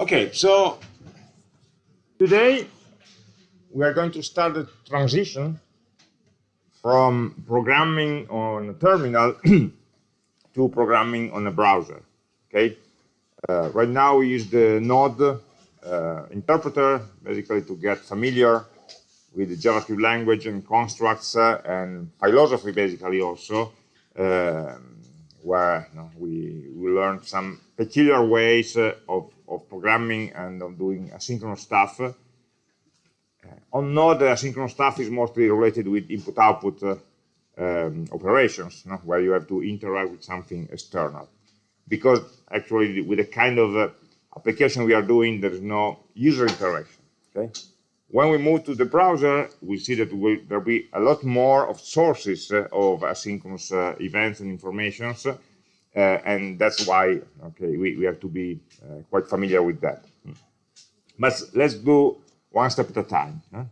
Okay, so today we are going to start the transition from programming on a terminal to programming on a browser. Okay, uh, right now we use the Node uh, interpreter basically to get familiar with the JavaScript language and constructs uh, and philosophy basically also. Um, where you know, we, we learned some peculiar ways uh, of, of programming and of doing asynchronous stuff. Uh, on Node, asynchronous stuff is mostly related with input-output uh, um, operations, know, where you have to interact with something external. Because actually, with the kind of uh, application we are doing, there is no user interaction. Okay. When we move to the browser, we see that will, there'll be a lot more of sources uh, of asynchronous uh, events and informations, and that's why okay we, we have to be uh, quite familiar with that. But let's do one step at a time. Huh?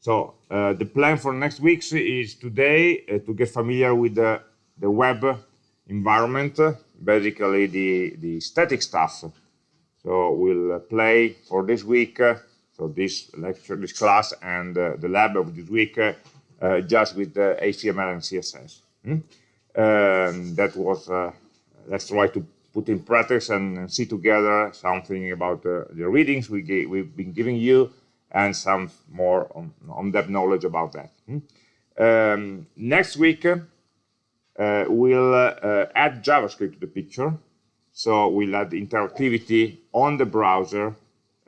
So uh, the plan for next week is today uh, to get familiar with the, the web environment, basically the, the static stuff. So we'll play for this week so this lecture, this class, and uh, the lab of this week uh, uh, just with HTML and CSS. Hmm? Um, that was, let's try to put in practice and see together something about the readings we gave, we've been giving you and some more on, on knowledge about that. Hmm? Um, next week, uh, we'll uh, add JavaScript to the picture. So we'll add interactivity on the browser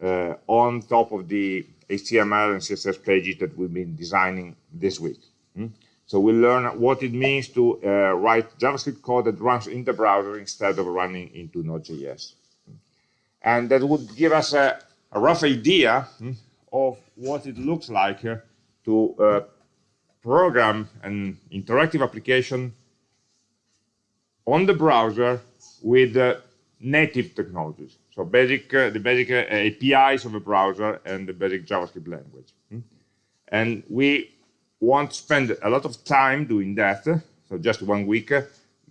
uh, on top of the HTML and CSS pages that we've been designing this week. Hmm? So we'll learn what it means to uh, write JavaScript code that runs in the browser instead of running into Node.js. And that would give us a, a rough idea hmm, of what it looks like to uh, program an interactive application on the browser with uh, native technologies. So basic, uh, the basic uh, APIs of a browser and the basic JavaScript language. Hmm? And we want to spend a lot of time doing that, so just one week,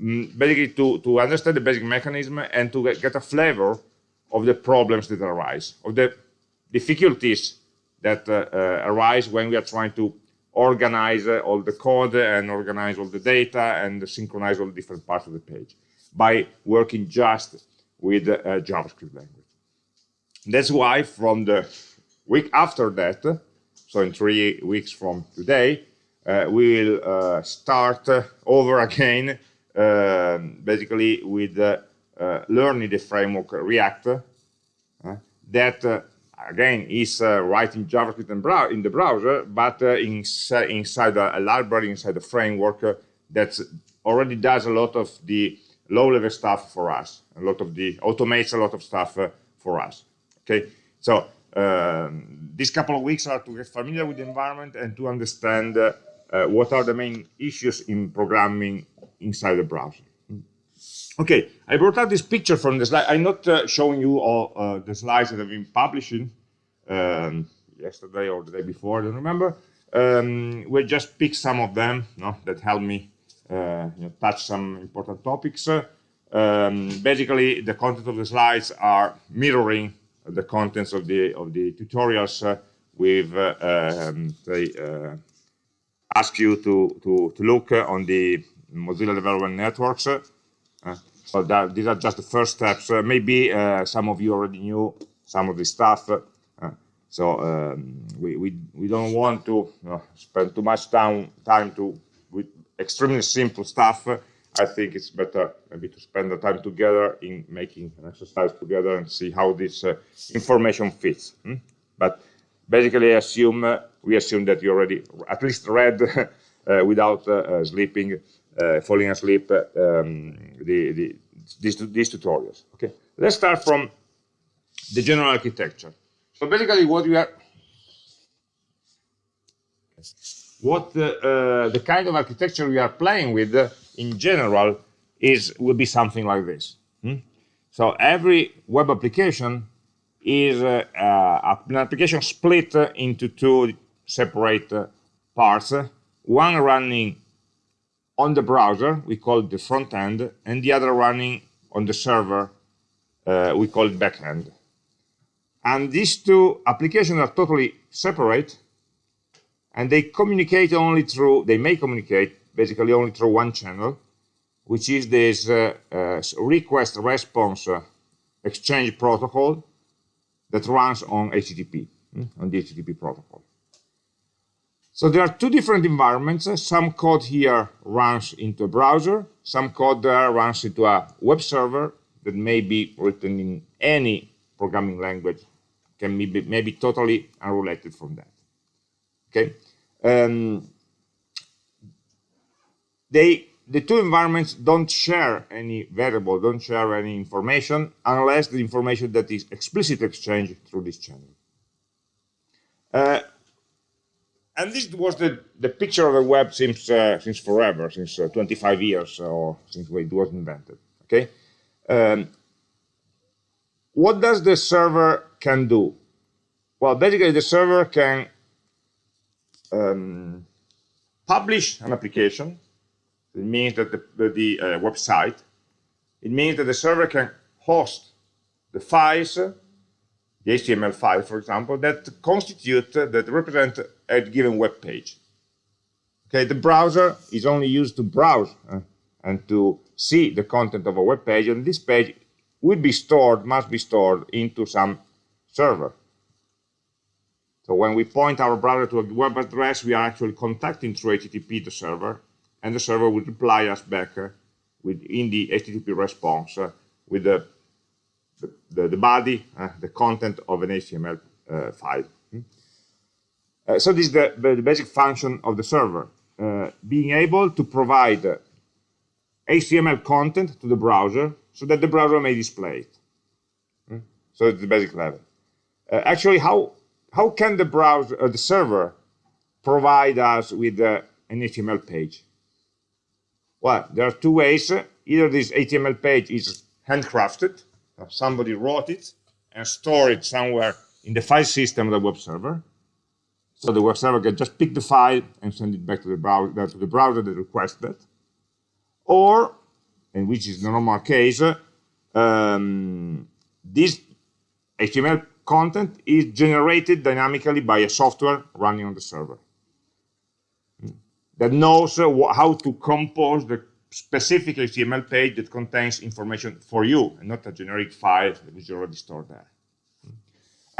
mm, basically to, to understand the basic mechanism and to get, get a flavor of the problems that arise, of the difficulties that uh, uh, arise when we are trying to organize uh, all the code and organize all the data and synchronize all the different parts of the page by working just with uh, JavaScript language. That's why from the week after that, so in three weeks from today, uh, we will uh, start over again, um, basically with learning the framework React, that again is uh, writing JavaScript in, in, the browser, but uh, inside a, library, inside a framework uh, that already does a lot of the low-level stuff for us. A lot of the automates a lot of stuff uh, for us. Okay, so um, these couple of weeks are to get familiar with the environment and to understand uh, uh, what are the main issues in programming inside the browser. Okay, I brought out this picture from the slide. I'm not uh, showing you all uh, the slides that I've been publishing um, yesterday or the day before, I don't remember. Um, we just picked some of them no, that help me uh, you know, touch some important topics. Um, basically, the content of the slides are mirroring the contents of the of the tutorials uh, we've uh, um, uh, ask you to to to look on the Mozilla Development Networks. Uh, so that these are just the first steps. Uh, maybe some of you already knew some of the stuff. so um, we, we we don't want to spend too much time time to with extremely simple stuff, I think it's better maybe to spend the time together in making an exercise together and see how this uh, information fits. Hmm? But basically, assume uh, we assume that you already at least read uh, without uh, uh, sleeping, uh, falling asleep, um, the, the, these, these tutorials. Okay, let's start from the general architecture. So basically, what we are what uh, the kind of architecture we are playing with uh, in general is will be something like this. Hmm? So every web application is uh, uh an application split into two separate uh, parts. One running on the browser, we call it the front end, and the other running on the server, uh, we call it back end. And these two applications are totally separate, and they communicate only through, they may communicate basically only through one channel, which is this uh, uh, request response uh, exchange protocol that runs on HTTP, hmm, on the HTTP protocol. So there are two different environments. Some code here runs into a browser. Some code there runs into a web server that may be written in any programming language, can be maybe totally unrelated from that. Okay. Um, they the two environments don't share any variable, don't share any information unless the information that is explicitly exchanged through this channel. Uh, and this was the, the picture of the web since, uh, since forever, since uh, 25 years or since it was invented, okay? Um, what does the server can do? Well, basically the server can um, publish an application it means that the, the, the uh, website, it means that the server can host the files, the HTML file, for example, that constitute, uh, that represent a given web page. Okay, the browser is only used to browse uh, and to see the content of a web page, and this page will be stored, must be stored into some server. So when we point our browser to a web address, we are actually contacting through HTTP the server, and the server will reply us back uh, with in the HTTP response uh, with the, the, the body, uh, the content of an HTML uh, file. Hmm? Uh, so this is the, the, basic function of the server, being able to provide HTML content to the browser so that the browser may display it. Hmm? So it's the basic level. actually, how how can the browser, uh, the server, provide us with uh, an HTML page? Well, there are two ways. Either this HTML page is handcrafted, somebody wrote it and stored it somewhere in the file system of the web server. So the web server can just pick the file and send it back to the browser, uh, to the browser that requested it. Or, and which is the normal case, um, this HTML content is generated dynamically by a software running on the server that knows uh, how to compose the specific HTML page that contains information for you and not a generic file that is already stored there.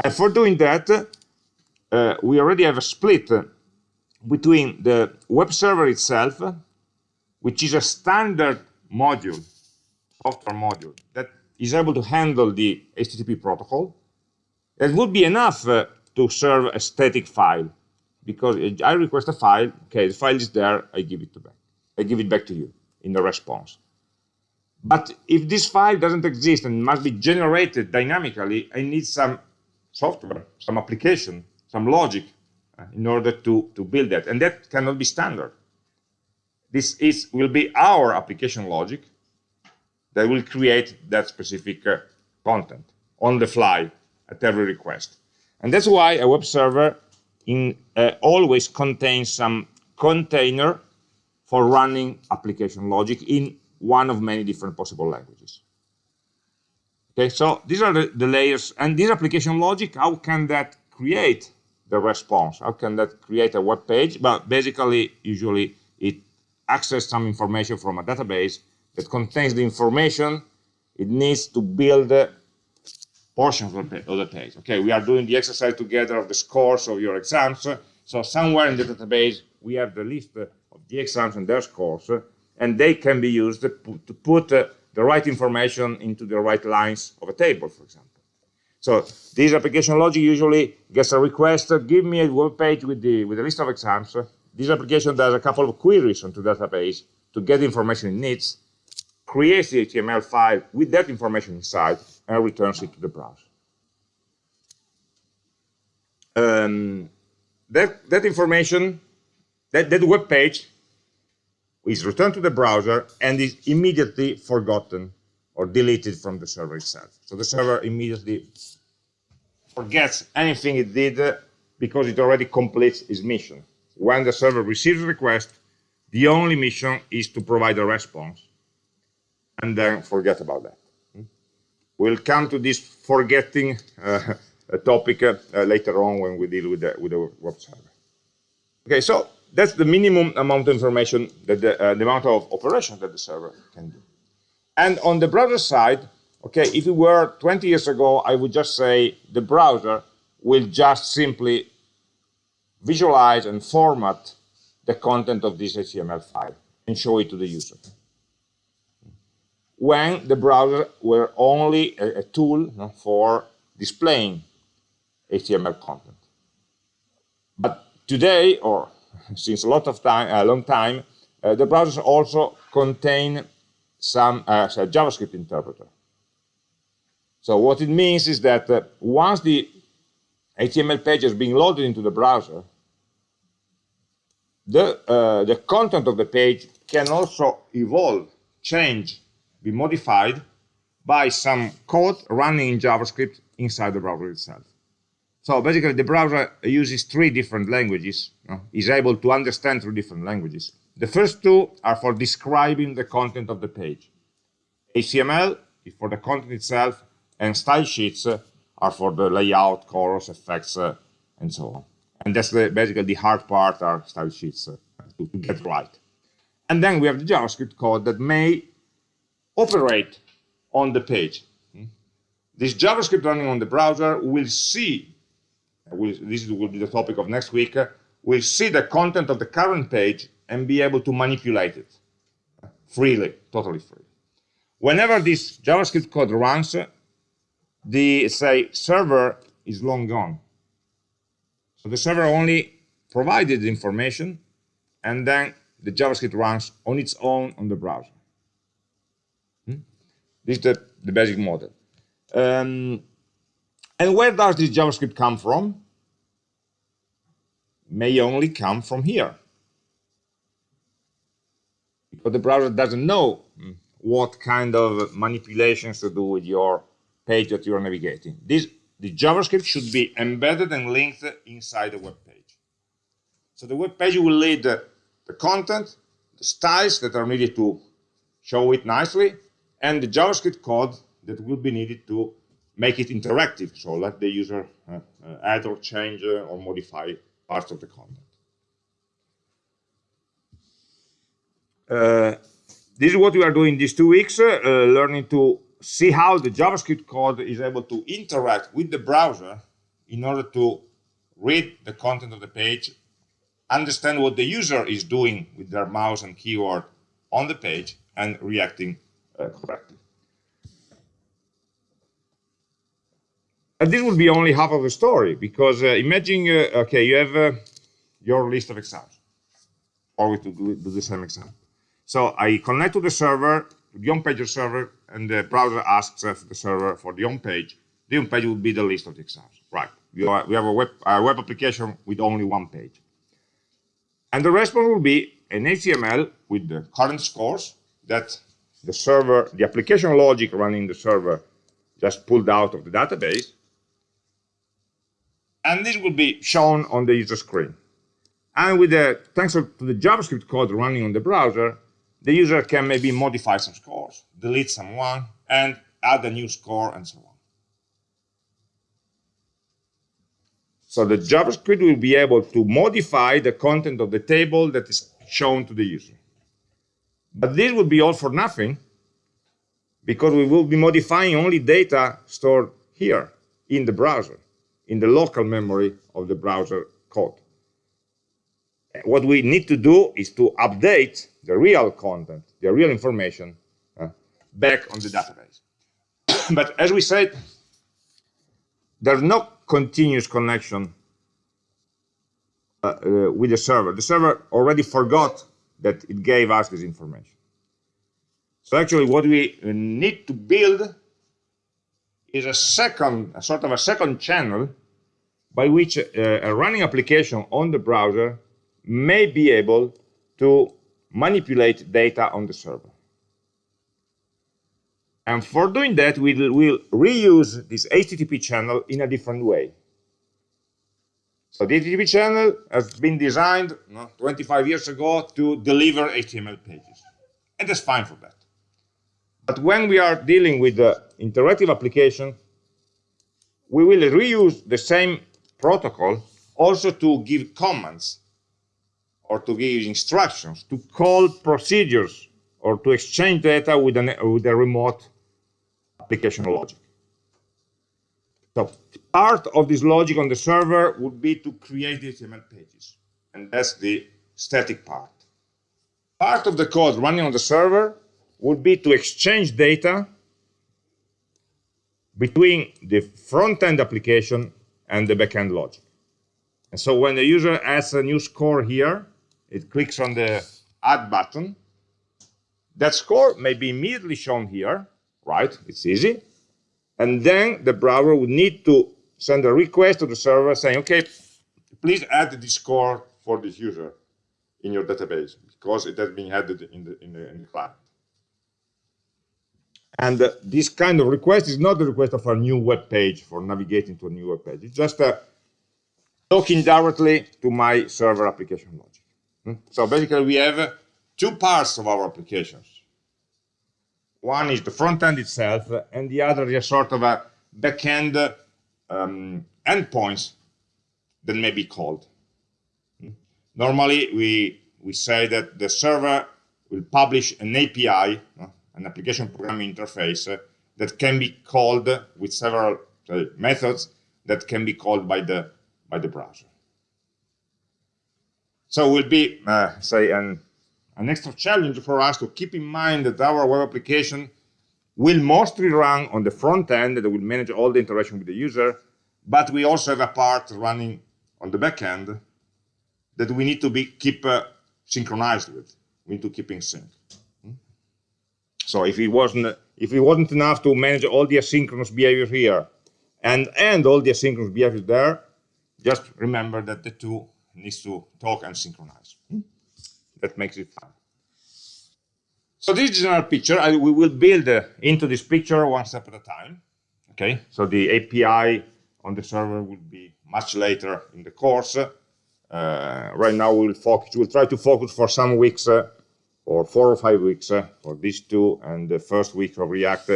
And for doing that, uh, we already have a split between the web server itself, which is a standard module, software module, that is able to handle the HTTP protocol. That would be enough uh, to serve a static file because I request a file, okay, the file is there, I give it to back. I give it back to you in the response. But if this file doesn't exist and must be generated dynamically, I need some software, some application, some logic uh, in order to, to build that. And that cannot be standard. This is will be our application logic that will create that specific uh, content on the fly at every request. And that's why a web server in, uh, always contains some container for running application logic in one of many different possible languages. Okay, so these are the, the layers, and this application logic, how can that create the response? How can that create a web page? But basically, usually it accesses some information from a database that contains the information it needs to build portions of the page. Okay, we are doing the exercise together of the scores of your exams. So somewhere in the database, we have the list of the exams and their scores, and they can be used to put uh, the right information into the right lines of a table, for example. So this application logic usually gets a request, give me a web page with the, with a list of exams. This application does a couple of queries onto the database to get the information it needs, creates the HTML file with that information inside, and returns it to the browser. Um, that, that information, that, that web page is returned to the browser and is immediately forgotten or deleted from the server itself. So the server immediately forgets anything it did because it already completes its mission. When the server receives a request, the only mission is to provide a response and then forget about that. We'll come to this forgetting uh, topic uh, uh, later on when we deal with the, with the web server. Okay, so that's the minimum amount of information that the, uh, the amount of operations that the server can do. And on the browser side, okay, if it were 20 years ago, I would just say the browser will just simply visualize and format the content of this HTML file and show it to the user. When the browser were only a, a tool you know, for displaying HTML content. But today, or since a lot of time, a long time, uh, the browsers also contain some uh, JavaScript interpreter. So what it means is that uh, once the HTML page is being loaded into the browser, the, uh, the content of the page can also evolve, change, be modified by some code running in JavaScript inside the browser itself. So basically, the browser uses three different languages, you know, is able to understand three different languages. The first two are for describing the content of the page. HTML is for the content itself, and style sheets are for the layout, colors, effects, uh, and so on. And that's the, basically the hard part are style sheets uh, to, to get right. And then we have the JavaScript code that may operate on the page. This JavaScript running on the browser will see, will, this will be the topic of next week, uh, will see the content of the current page and be able to manipulate it freely, totally free. Whenever this JavaScript code runs, the, say, server is long gone. So the server only provided the information, and then the JavaScript runs on its own on the browser. This is the, the basic model. Um, and where does this JavaScript come from? May only come from here. Because the browser doesn't know what kind of manipulations to do with your page that you're navigating. This, the JavaScript should be embedded and linked inside the web page. So the web page will lead the, the content, the styles that are needed to show it nicely, and the JavaScript code that will be needed to make it interactive. So let the user uh, uh, add or change uh, or modify parts of the content. Uh, this is what we are doing these two weeks, uh, learning to see how the JavaScript code is able to interact with the browser in order to read the content of the page, understand what the user is doing with their mouse and keyboard on the page, and reacting correctly. And this will be only half of the story, because uh, imagine, uh, okay, you have uh, your list of exams, or we do the same exam. So I connect to the server, to the home page server, and the browser asks the server for the home page. The home page will be the list of the exams. Right. We, are, we have a web, a web application with only one page. And the response will be an HTML with the current scores that the server, the application logic running the server just pulled out of the database. And this will be shown on the user screen. And with the, thanks to the JavaScript code running on the browser, the user can maybe modify some scores, delete someone, and add a new score, and so on. So the JavaScript will be able to modify the content of the table that is shown to the user. But this would be all for nothing, because we will be modifying only data stored here in the browser, in the local memory of the browser code what we need to do is to update the real content, the real information, uh, back on the database. but as we said, there's no continuous connection uh, uh, with the server. The server already forgot that it gave us this information. So actually what we need to build is a second, a sort of a second channel by which uh, a running application on the browser may be able to manipulate data on the server. And for doing that, we'll reuse this HTTP channel in a different way. So the HTTP channel has been designed 25 years ago to deliver HTML pages. And that's fine for that. But when we are dealing with the interactive application, we will reuse the same protocol also to give commands or to give instructions, to call procedures or to exchange data with, an, with a remote application logic. So part of this logic on the server would be to create the HTML pages. And that's the static part. Part of the code running on the server would be to exchange data between the front-end application and the back-end logic. And so when the user adds a new score here, it clicks on the add button. That score may be immediately shown here, right? It's easy. And then the browser would need to send a request to the server saying, okay, please add this score for this user in your database because it has been added in the, in the, in the client. And uh, this kind of request is not the request of a new web page for navigating to a new web page. It's just uh, talking directly to my server application logic. Hmm? So basically, we have uh, two parts of our applications. One is the front end itself, uh, and the other is a sort of a back-end um, endpoints that may be called. Normally, we, we say that the server will publish an API, an application programming interface, uh, that can be called with several uh, methods that can be called by the, by the browser. So it will be, uh, say, an an extra challenge for us to keep in mind that our web application will mostly run on the front end that will manage all the interaction with the user, but we also have a part running on the back end that we need to be keep uh, synchronized with. We need to keep in sync. Hmm? So if it wasn't if it wasn't enough to manage all the asynchronous behavior here and and all the asynchronous behavior there, just remember that the two needs to talk and synchronize. Hmm? that makes it fun. So this is our picture. I, we will build uh, into this picture one step at a time. Okay, so the API on the server will be much later in the course. Uh, right now we'll focus, we'll try to focus for some weeks, uh, or four or five weeks uh, for these two, and the first week of React,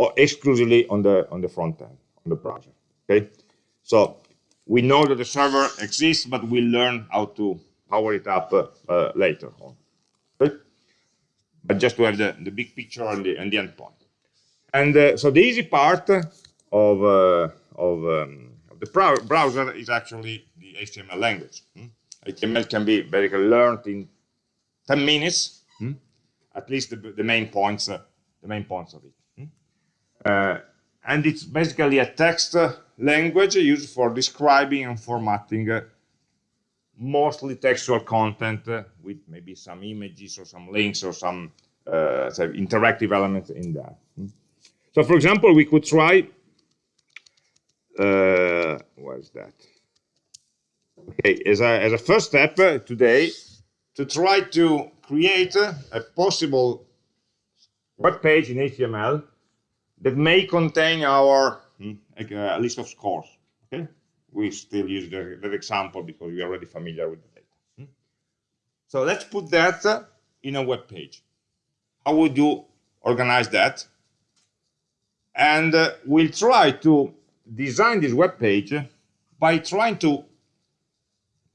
uh, exclusively on the on the front end, on the browser. Okay, so we know that the server exists, but we'll learn how to power it up uh, later on. But just to have the, the big picture and the, and the. And uh, so the easy part of, uh, of, um, of, the browser is actually the HTML language. Hmm? HTML can be basically learned in 10 minutes, hmm? at least the, the main points, uh, the main points of it. Hmm? Uh, and it's basically a text language used for describing and formatting uh, mostly textual content uh, with maybe some images or some links or some uh, interactive elements in that. So for example, we could try, uh, what is that? Okay, as a, as a first step uh, today, to try to create a possible web page in HTML that may contain our mm, a list of scores. Okay, we still use the, that example because we are already familiar with the data. Hmm? So let's put that uh, in a web page. How would you organize that? And uh, we'll try to design this web page by trying to,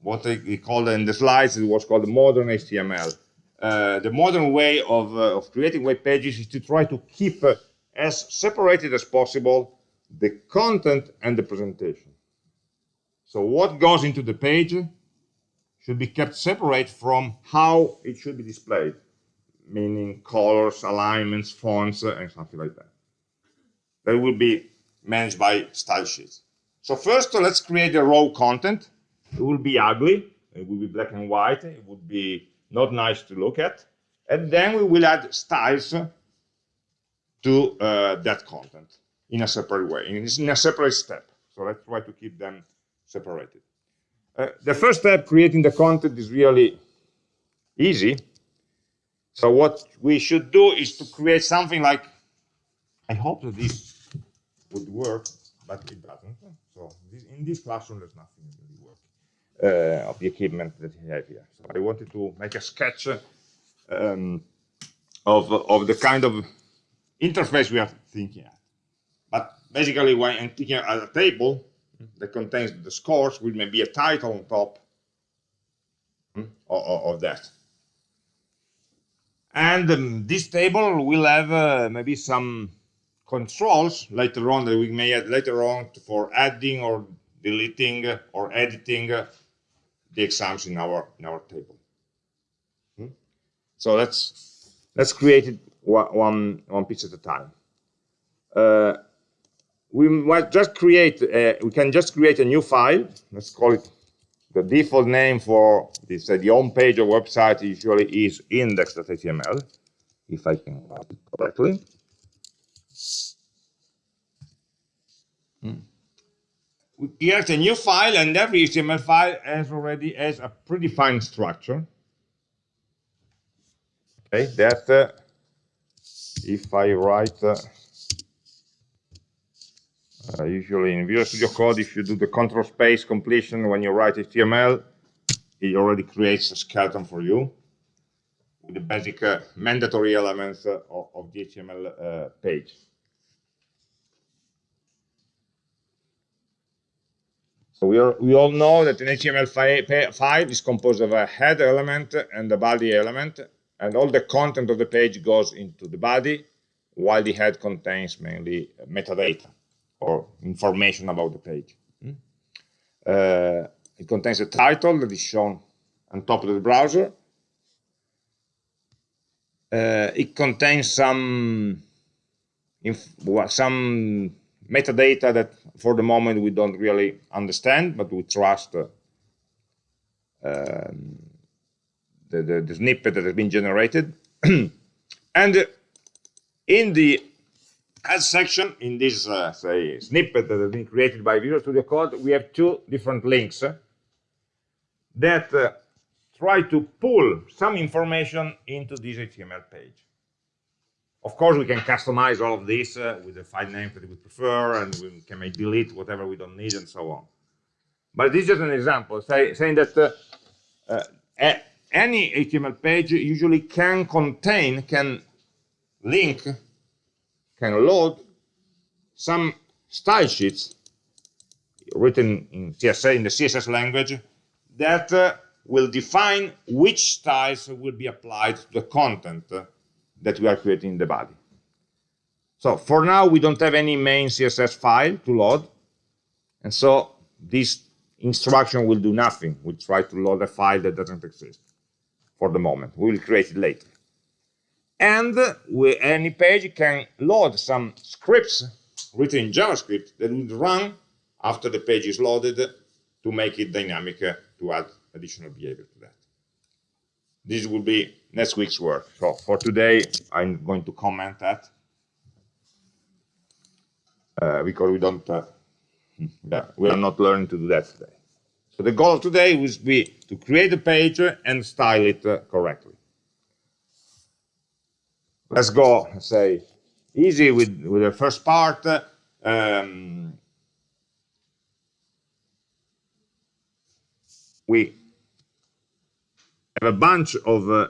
what they call in the slides, it was called the modern HTML. Uh, the modern way of, uh, of creating web pages is to try to keep uh, as separated as possible the content and the presentation. So what goes into the page should be kept separate from how it should be displayed, meaning colors, alignments, fonts, uh, and something like that. That will be managed by style sheets. So first, uh, let's create the raw content. It will be ugly. It will be black and white. It would be not nice to look at. And then we will add styles uh, to uh, that content in a separate way, in a separate step. So let's try to keep them separated. Uh, the first step, creating the content, is really easy. So what we should do is to create something like, I hope that this would work, but it doesn't. So this, in this classroom, there's nothing really work uh, of the equipment that we have here. So I wanted to make a sketch um, of, of the kind of interface we are thinking at. but basically, when I'm thinking of a table that contains the scores, with maybe a title on top hmm, of, that. And um, this table will have uh, maybe some controls later on that we may add later on for adding or deleting or editing the exams in our in our table. Hmm? So let's let's create it one one piece at a time. Uh, we might just create a, we can just create a new file. Let's call it the default name for this uh, the home page of website usually is index.html if I can write it correctly. Hmm. We create a new file and every HTML file has already has a predefined structure. Okay, that uh, if I write uh, uh, usually in Visual Studio Code, if you do the control space completion when you write HTML, it already creates a skeleton for you with the basic uh, mandatory elements uh, of, the HTML uh, page. So we, are, we all know that an HTML fi file is composed of a head element and a body element, and all the content of the page goes into the body, while the head contains mainly metadata or information about the page. Mm. Uh, it contains a title that is shown on top of the browser. Uh, it contains some some metadata that for the moment we don't really understand, but we trust uh, um, the, the, the, snippet that has been generated. and in the as section in this uh, say snippet that has been created by Visual Studio Code, we have two different links uh, that uh, try to pull some information into this HTML page. Of course, we can customize all of this uh, with the file name that we prefer, and we can make delete whatever we don't need, and so on. But this is just an example, say, saying that uh, uh, any HTML page usually can contain, can link can load some style sheets written in CSS in the CSS language that uh, will define which styles will be applied to the content uh, that we are creating in the body. So for now, we don't have any main CSS file to load. And so this instruction will do nothing. We'll try to load a file that doesn't exist for the moment. We will create it later and any page can load some scripts written in JavaScript that would run after the page is loaded to make it dynamic uh, to add additional behavior to that. This will be next week's work. So for today, I'm going to comment that uh, because we don't, uh, yeah, we are not learning to do that today. So the goal of today will be to create a page and style it uh, correctly let's go say easy with with the first part um, we have a bunch of uh,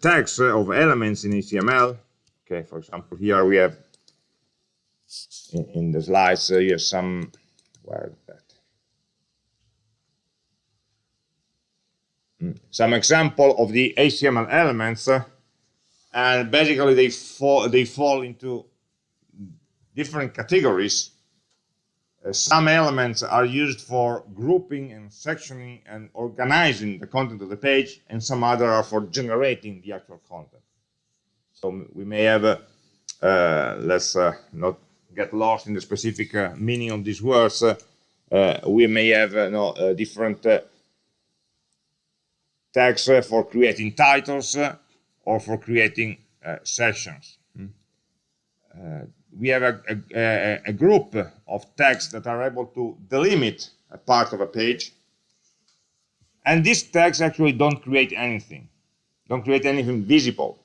tags uh, of elements in HTML okay for example here we have in, in the slides uh, here some that mm. some example of the HTML elements uh, and basically they fall they fall into different categories. Uh, some elements are used for grouping and sectioning and organizing the content of the page, and some other are for generating the actual content. So we may have, a, uh, let's uh, not get lost in the specific uh, meaning of these words, uh, uh, we may have no, different tags for creating titles, or for creating uh, sessions. Hmm. Uh, we have a, a, a, group of tags that are able to delimit a part of a page. And these tags actually don't create anything, don't create anything visible.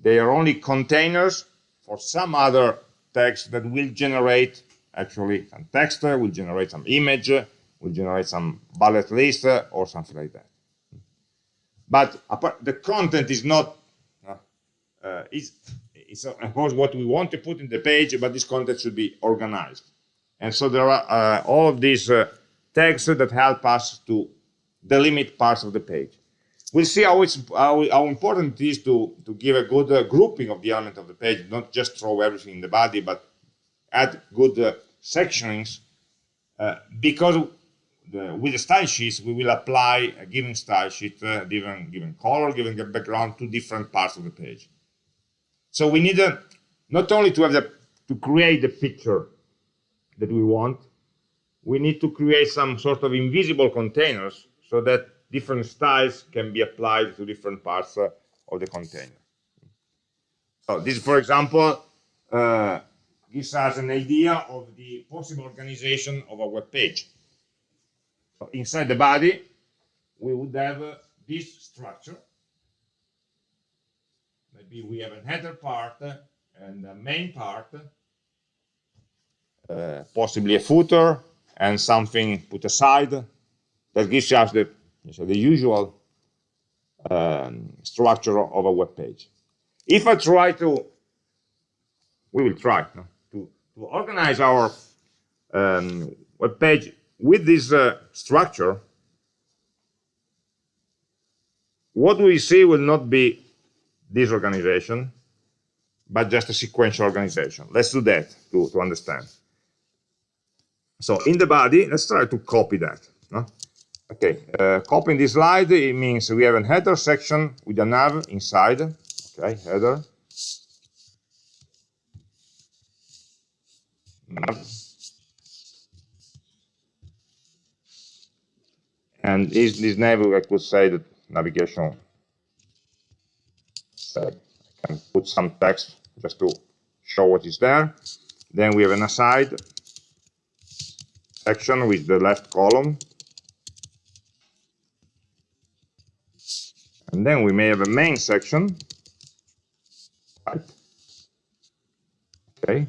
They are only containers for some other text that will generate actually some text, will generate some image, will generate some bullet list or something like that. But the content is not uh, is it's of course what we want to put in the page, but this content should be organized. And so there are uh, all of these uh, tags that help us to delimit parts of the page. We'll see how, it's, how, how important it is to, to give a good uh, grouping of the element of the page, not just throw everything in the body, but add good uh, sectionings, uh, because the, with the style sheets, we will apply a given style sheet, uh, given, given color, given background to different parts of the page. So we need uh, not only to have the, to create the picture that we want, we need to create some sort of invisible containers so that different styles can be applied to different parts uh, of the container. So this, for example, uh, gives us an idea of the possible organization of a web page. So inside the body, we would have uh, this structure. We have a header part and a main part, uh, possibly a footer and something put aside that gives us the so the usual um, structure of a web page. If I try to, we will try no, to, to organize our um, web page with this uh, structure, what we see will not be this organization, but just a sequential organization. Let's do that to, to understand. So in the body, let's try to copy that. No? Okay, uh, copying this slide, it means we have a header section with a nav inside. Okay, header. Nav. And this, this nav, I could say that navigation. So I can put some text just to show what is there. Then we have an aside section with the left column And then we may have a main section. Right. Okay,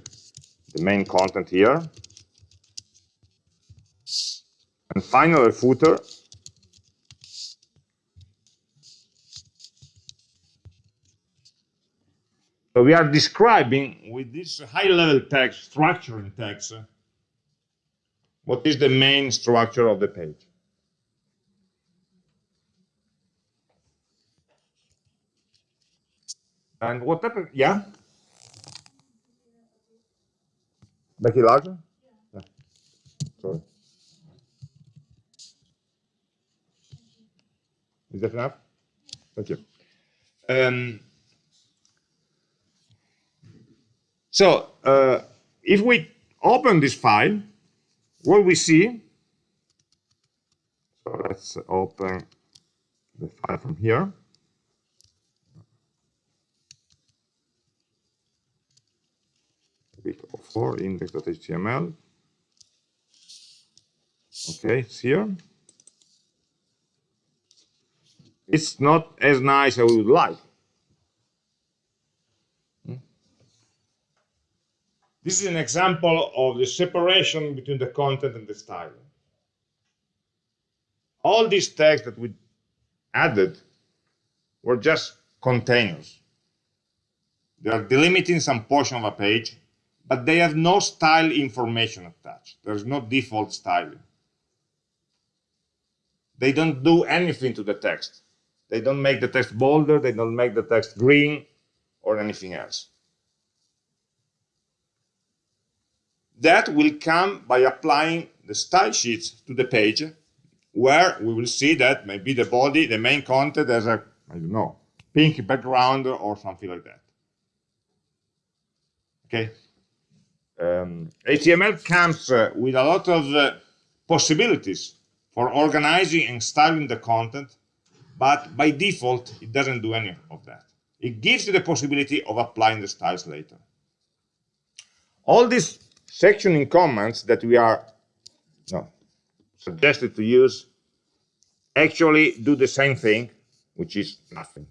the main content here. And finally, a footer. So we are describing with this high-level text, structure in text, what is the main structure of the page. And what happened? Yeah? Make it larger? Yeah. Sorry. Is that enough? Thank you. Um, so, uh, if we open this file, what we see, so let's open the file from here. for index.html. Okay, it's here. It's not as nice as we would like. This is an example of the separation between the content and the style. All these tags that we added were just containers. They are delimiting some portion of a page but they have no style information attached. There's no default styling. They don't do anything to the text. They don't make the text bolder, they don't make the text green or anything else. That will come by applying the style sheets to the page where we will see that maybe the body, the main content has a, I don't know, pink background or something like that. Okay, um, HTML comes uh, with a lot of uh, possibilities for organizing and styling the content, but by default, it doesn't do any of that. It gives you the possibility of applying the styles later. All these sectioning commands that we are no, suggested to use actually do the same thing, which is nothing.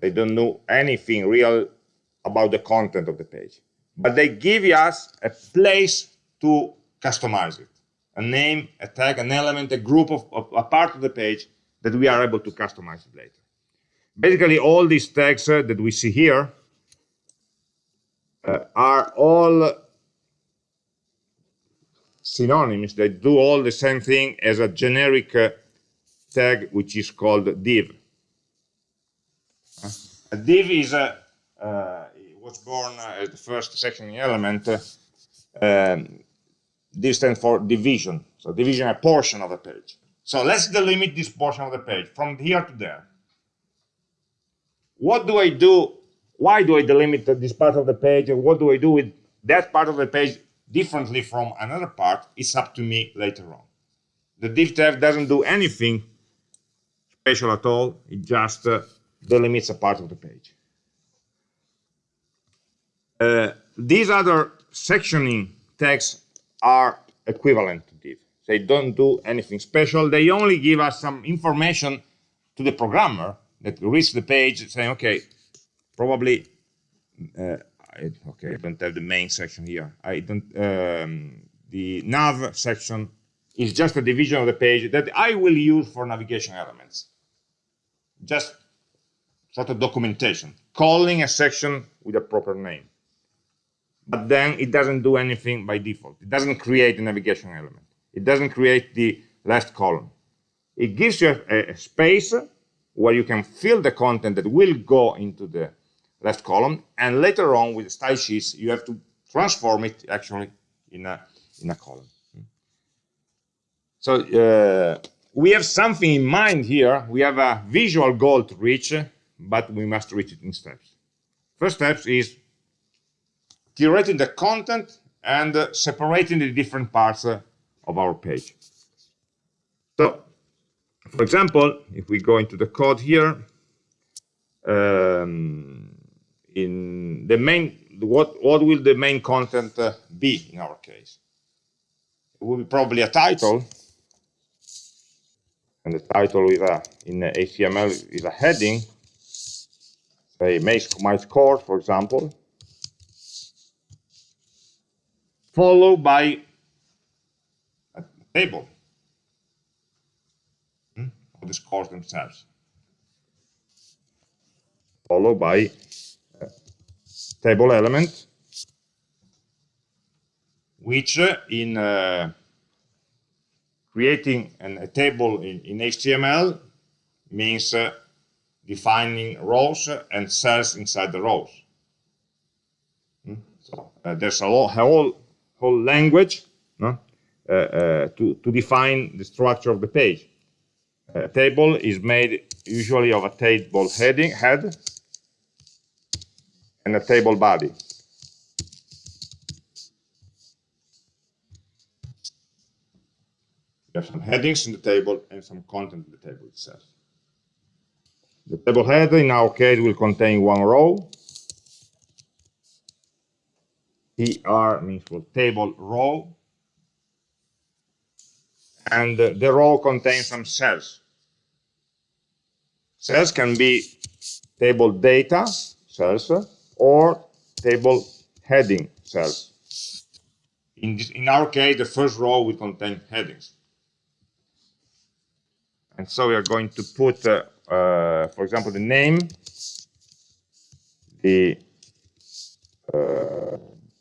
They don't know anything real about the content of the page. But they give us a place to customize it. A name a tag an element a group of, of, a part of the page that we are able to customize it later. Basically all these tags uh, that we see here uh, are all synonyms. They do all the same thing as a generic uh, tag, which is called div. Uh, a div is a uh, was born as the first sectioning element. Um, this stands for division. So division a portion of a page. So let's delimit this portion of the page from here to there. What do I do? Why do I delimit this part of the page? And what do I do with that part of the page differently from another part? It's up to me later on. The div tag doesn't do anything special at all. It just uh, delimits a part of the page. Uh, these other sectioning tags are equivalent to div. They don't do anything special. They only give us some information to the programmer that reads the page saying, okay, probably, uh, I, okay, I don't have the main section here. I don't, um, the nav section is just a division of the page that I will use for navigation elements. Just sort of documentation, calling a section with a proper name. But then it doesn't do anything by default. It doesn't create a navigation element. It doesn't create the last column. It gives you a, a space where you can fill the content that will go into the left column. And later on with the style sheets, you have to transform it actually in a, in a column. So uh, we have something in mind here. We have a visual goal to reach, but we must reach it in steps. First step is curating the content and uh, separating the different parts uh, of our page. So, for example, if we go into the code here, um, in the main, what, what will the main content uh, be in our case? It will be probably a title, and the title is a, in HTML is a heading, say my score, for example, followed by a table. Hmm, of the scores themselves, followed by table element, which uh, in uh, creating an, a table in, in HTML means uh, defining rows and cells inside the rows. Hmm? So uh, there's a, a whole whole language no? Uh, uh, to, to define the structure of the page. A table is made usually of a table heading head and a table body. You have some headings in the table and some content in the table itself. The table header in our case will contain one row tr means for table row. And the row contains some cells. Cells can be table data cells or table heading cells. In, this, in our case, the first row will contain headings. And so we are going to put, uh, uh, for example, the name, the uh,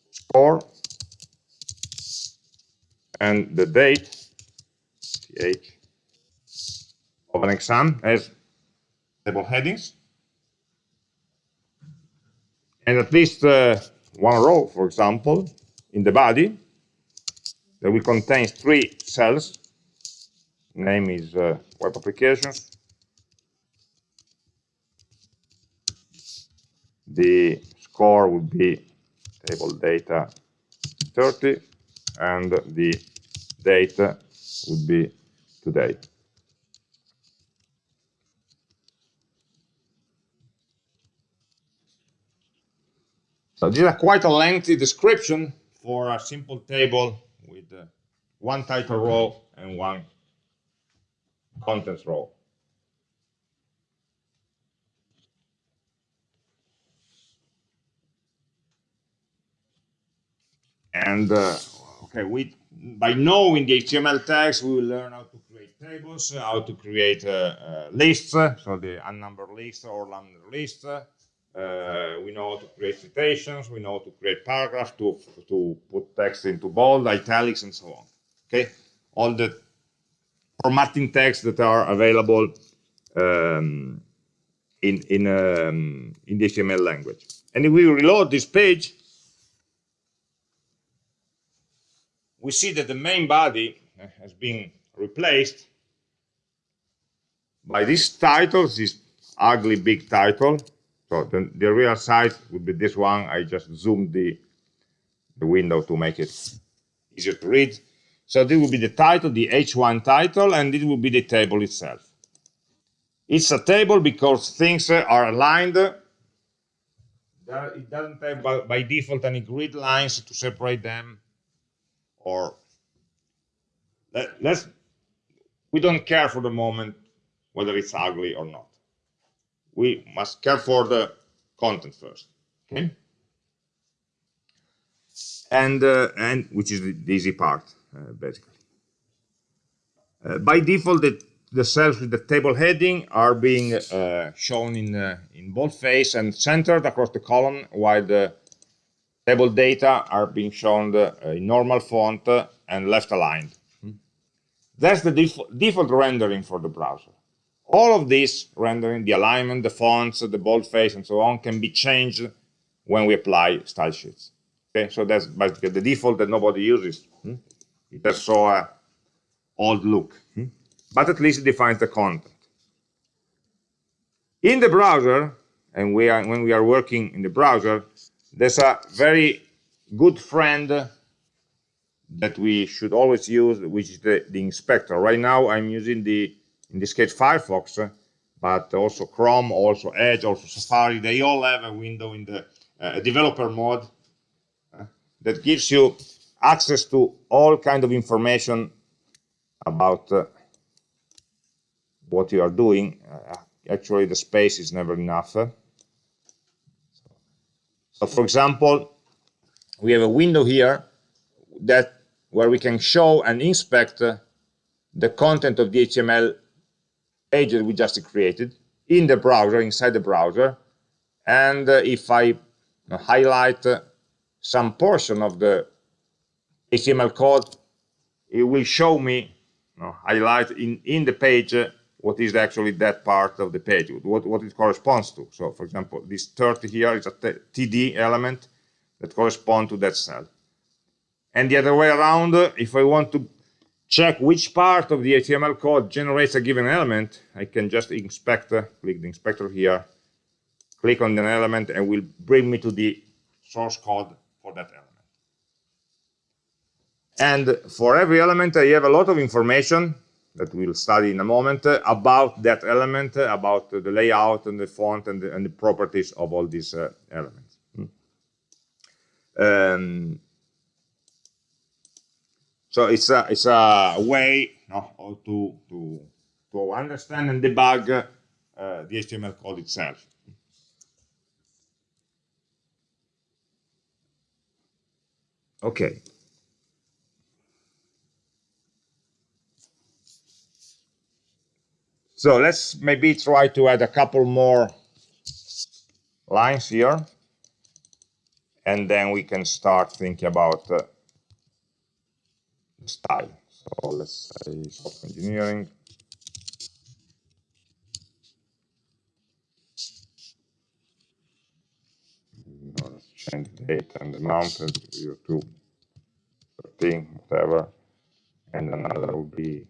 score and the date th of an exam as table headings and at least uh, one row for example in the body that will contain three cells name is uh, web applications the score would be table data 30 and the date would be today. So this is quite a lengthy description for a simple table with uh, one title row and one contents row. And uh, okay, we by knowing the HTML tags, we will learn how to create tables, how to create uh, uh, lists, so the unnumbered list or lambda list, Uh, we know how to create citations. We know how to create paragraphs, to, to put text into bold, italics, and so on. Okay, all the formatting text that are available um, in in um, in the HTML language. And if we reload this page, we see that the main body has been replaced by this title, this ugly big title. So the, the real size would be this one. I just zoomed the, the window to make it easier to read. So this will be the title, the H1 title, and it will be the table itself. It's a table because things are aligned. It doesn't have by, by default any grid lines to separate them or let, let's we don't care for the moment whether it's ugly or not we must care for the content first okay and uh, and which is the, the easy part uh, basically uh, by default the, the cells with the table heading are being uh, shown in uh, in boldface and centered across the column while the table data are being shown uh, in normal font and left aligned. That's the def default rendering for the browser. All of this rendering, the alignment, the fonts, the boldface, and so on, can be changed when we apply style sheets. Okay, so that's basically the default that nobody uses. Hmm? It has so uh, old look, hmm? but at least it defines the content. In the browser, and we are when we are working in the browser, there's a very good friend that we should always use, which is the, the inspector. Right now, I'm using the, in this case, Firefox, but also Chrome, also Edge, also Safari. They all have a window in the uh, developer mode uh, that gives you access to all kind of information about uh, what you are doing. Uh, actually, the space is never enough. So for example, we have a window here that where we can show and inspect uh, the content of the HTML page that we just created in the browser, inside the browser. And uh, if I highlight uh, some portion of the HTML code, it will show me, you know, highlight in, in the page uh, what is actually that part of the page, what, what it corresponds to. So for example, this 30 here is a TD element that corresponds to that cell. And the other way around, if I want to check which part of the HTML code generates a given element, I can just inspect, click the inspector here, click on an element, and will bring me to the source code for that element. And for every element, I have a lot of information that we'll study in a moment uh, about that element, uh, about the layout and the font and the, and the properties of all these uh, elements. Hmm. Um, so it's a it's a way no, to to to understand and debug uh, the HTML code itself. Okay. So let's maybe try to add a couple more lines here. And then we can start thinking about uh, style. So let's say software engineering. let's change the date and the month to 13, whatever. And another would be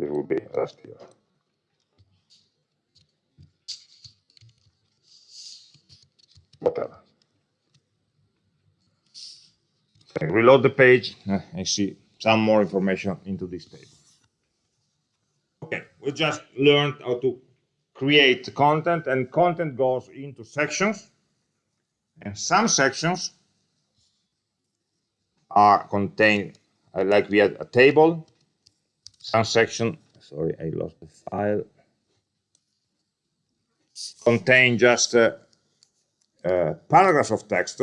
This will be last year. Whatever. So reload the page. and see some more information into this table. Okay, we just learned how to create content, and content goes into sections. And some sections are contained, uh, like we had a table, some section, sorry, I lost the file, contain just a, a paragraph of text,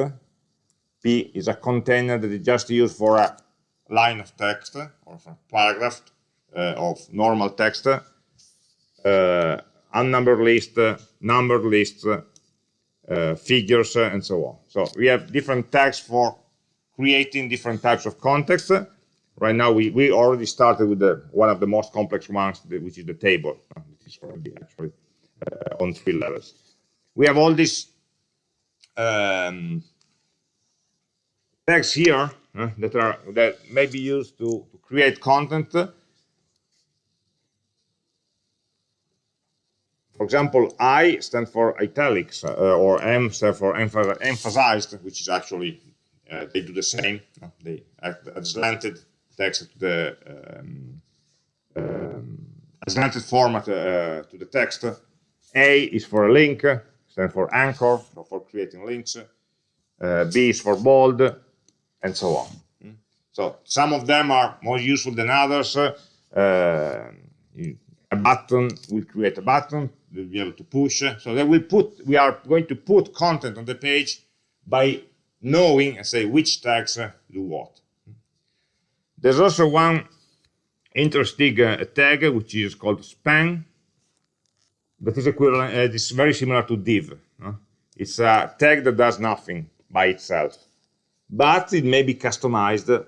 P is a container that is just used for a line of text or for a paragraph uh, of normal text, uh, unnumbered list, numbered list, uh, figures, and so on. So we have different tags for creating different types of context. Right now, we, we already started with the, one of the most complex ones, which is the table. This is already actually uh, on three levels. We have all these um, tags here uh, that are that may be used to, to create content. For example, I stand for italics, uh, or M stands for emphasized, which is actually uh, they do the same. They add slanted text to the um, um, format uh, to the text. A is for a link, stands for anchor, so for creating links. Uh, B is for bold, and so on. Hmm? So some of them are more useful than others. Uh, a button will create a button, we'll be able to push. So will put, we are going to put content on the page by knowing, say, which tags do what. There's also one interesting uh, tag which is called span that is equivalent uh, it's very similar to div it's a tag that does nothing by itself but it may be customized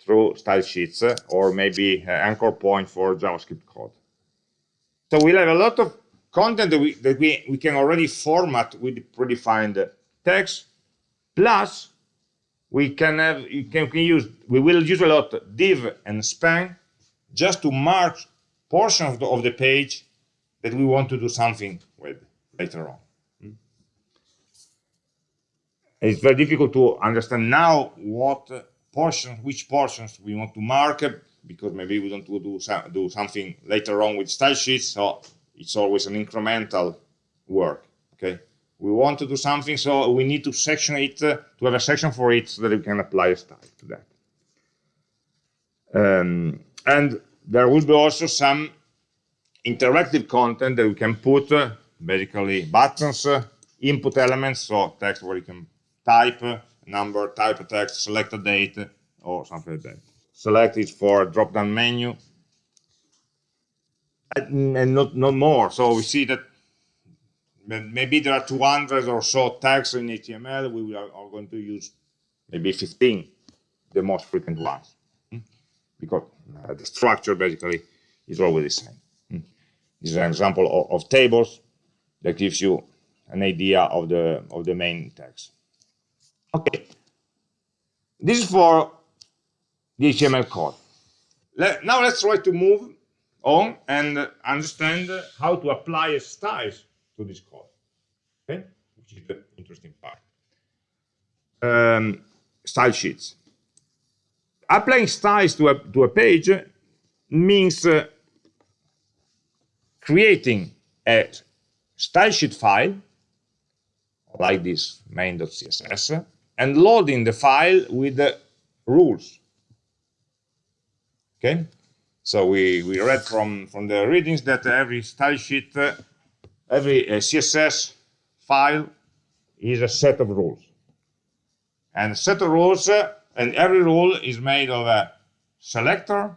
through style sheets or maybe anchor point for javascript code. So we'll have a lot of content that we that we, we can already format with predefined tags plus we can have you can, can use we will use a lot div and span just to mark portions of the, of the page that we want to do something with later on. Hmm. It's very difficult to understand now what portions, which portions we want to mark because maybe we to do, do something later on with style sheets. So it's always an incremental work. Okay, we want to do something, so we need to section it uh, to have a section for it so that we can apply a style to that. Um, and there will be also some interactive content that we can put uh, basically buttons, uh, input elements, so text where you can type a number, type a text, select a date, or something like that. Select it for a drop-down menu, and not, not more. So we see that maybe there are 200 or so tags in HTML. We are, are going to use maybe 15, the most frequent ones, hmm? because uh, the structure basically is always the same. This is an example of, of tables that gives you an idea of the of the main tags. Okay, this is for the HTML code. Let, now let's try to move on and understand how to apply styles to this code. Okay, which is the interesting part. Um, style sheets. Applying styles to a to a page means uh, creating a style sheet file like this main.css and loading the file with the rules. Okay, so we we read from from the readings that every style sheet, uh, every uh, CSS file is a set of rules, and set of rules, uh, and every rule is made of a selector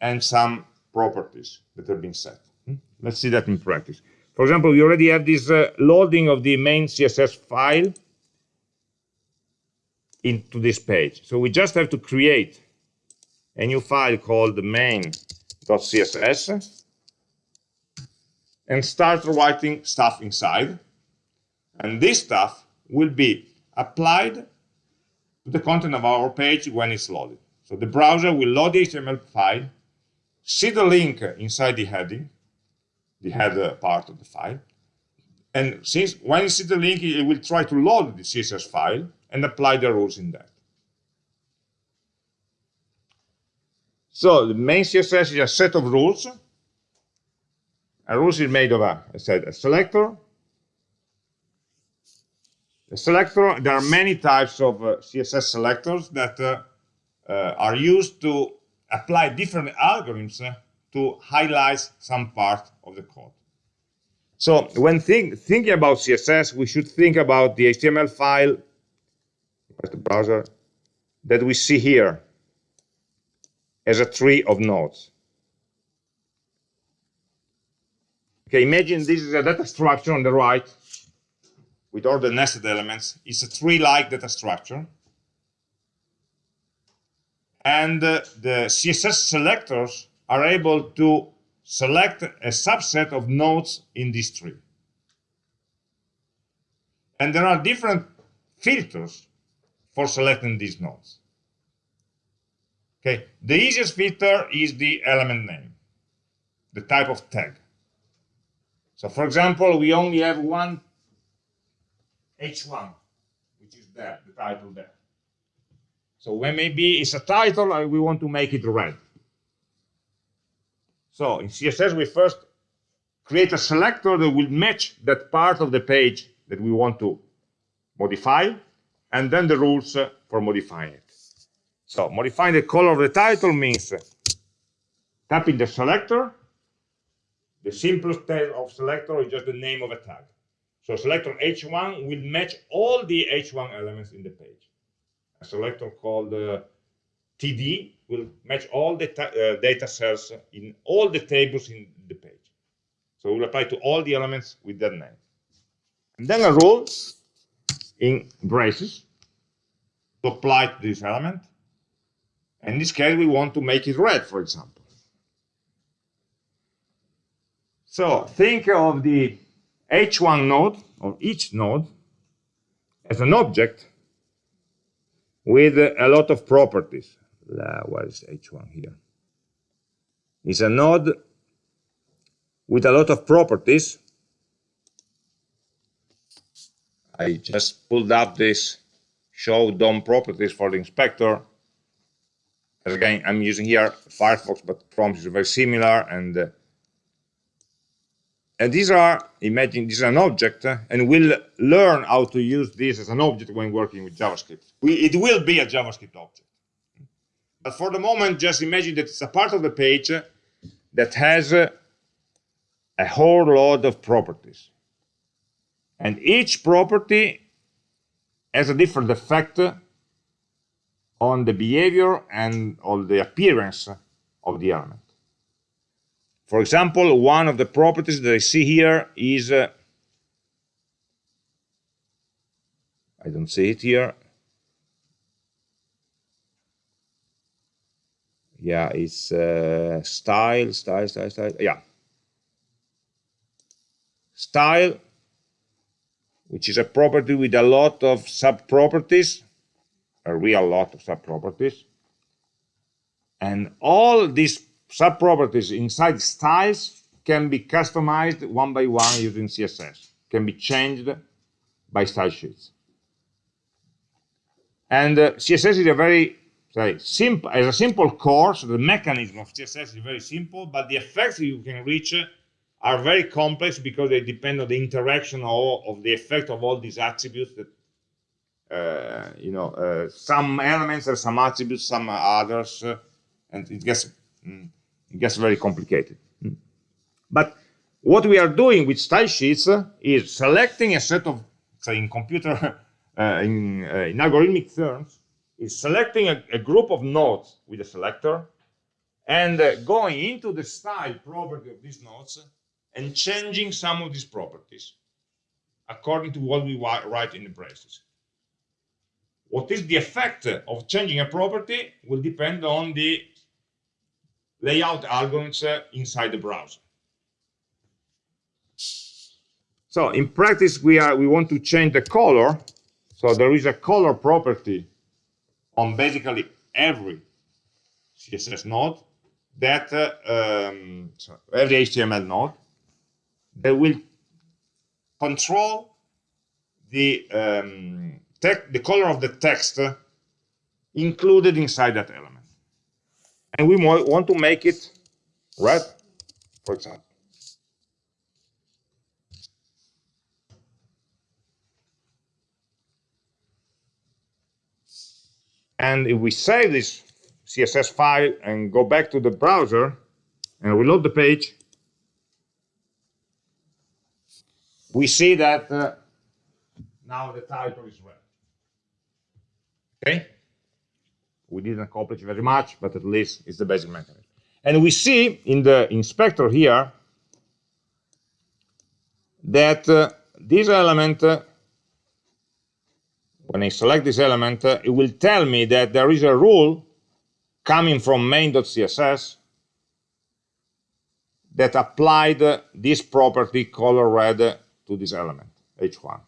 and some properties that have been set. Hmm? Let's see that in practice. For example, we already have this uh, loading of the main CSS file into this page. So we just have to create a new file called main.css and start writing stuff inside. And this stuff will be applied to the content of our page when it's loaded. So the browser will load the HTML file see the link inside the heading, the header part of the file. And since when you see the link, it will try to load the CSS file and apply the rules in that. So the main CSS is a set of rules. A rules is made of a, I said, a selector. A selector, there are many types of uh, CSS selectors that uh, uh, are used to apply different algorithms uh, to highlight some part of the code. So when think, thinking about CSS, we should think about the HTML file the browser, that we see here as a tree of nodes. Okay, imagine this is a data structure on the right with all the nested elements. It's a tree-like data structure. And uh, the CSS selectors are able to select a subset of nodes in this tree. And there are different filters for selecting these nodes. Okay, the easiest filter is the element name, the type of tag. So for example, we only have one H1, which is there, the title there. So when maybe it's a title, uh, we want to make it red. So in CSS, we first create a selector that will match that part of the page that we want to modify, and then the rules uh, for modifying it. So modifying the color of the title means tapping the selector. The simplest type of selector is just the name of a tag. So selector H1 will match all the H1 elements in the page. A selector called uh, TD will match all the uh, data cells in all the tables in the page. So we'll apply to all the elements with that name. And then a rule in braces to apply to this element. In this case, we want to make it red, for example. So think of the H1 node, or each node, as an object with a lot of properties. What is H1 here? It's a node with a lot of properties. I just pulled up this show DOM properties for the inspector as again, I'm using here Firefox, but Chrome is very similar. And uh, and these are, imagine this is an object, uh, and we'll learn how to use this as an object when working with JavaScript. We, it will be a JavaScript object. But for the moment, just imagine that it's a part of the page that has uh, a whole lot of properties. And each property has a different effect on the behavior and on the appearance of the element. For example, one of the properties that I see here is, uh, I don't see it here. Yeah, it's uh, style, style, style, style. Yeah. Style, which is a property with a lot of sub-properties a real lot of sub-properties. And all these subproperties inside styles can be customized one by one using CSS, can be changed by style sheets. And uh, CSS is a very say, simple, as a simple course, the mechanism of CSS is very simple, but the effects you can reach are very complex because they depend on the interaction of, of the effect of all these attributes that uh, you know, uh, some elements have some attributes, some others, uh, and it gets mm, it gets very complicated. But what we are doing with style sheets uh, is selecting a set of, say, in computer, uh, in, uh, in algorithmic terms, is selecting a, a, group of nodes with a selector and uh, going into the style property of these nodes and changing some of these properties according to what we write in the braces. What is the effect of changing a property will depend on the layout algorithms inside the browser. So in practice, we are we want to change the color. So there is a color property on basically every CSS node that uh, um, sorry, every HTML node that will control the um, the color of the text included inside that element. And we want to make it red, for example. And if we save this CSS file and go back to the browser and reload the page, we see that uh, now the title is red. Okay? We didn't accomplish very much, but at least it's the basic mechanism. And we see in the inspector here that uh, this element, uh, when I select this element, uh, it will tell me that there is a rule coming from main.css that applied this property color red to this element, h1.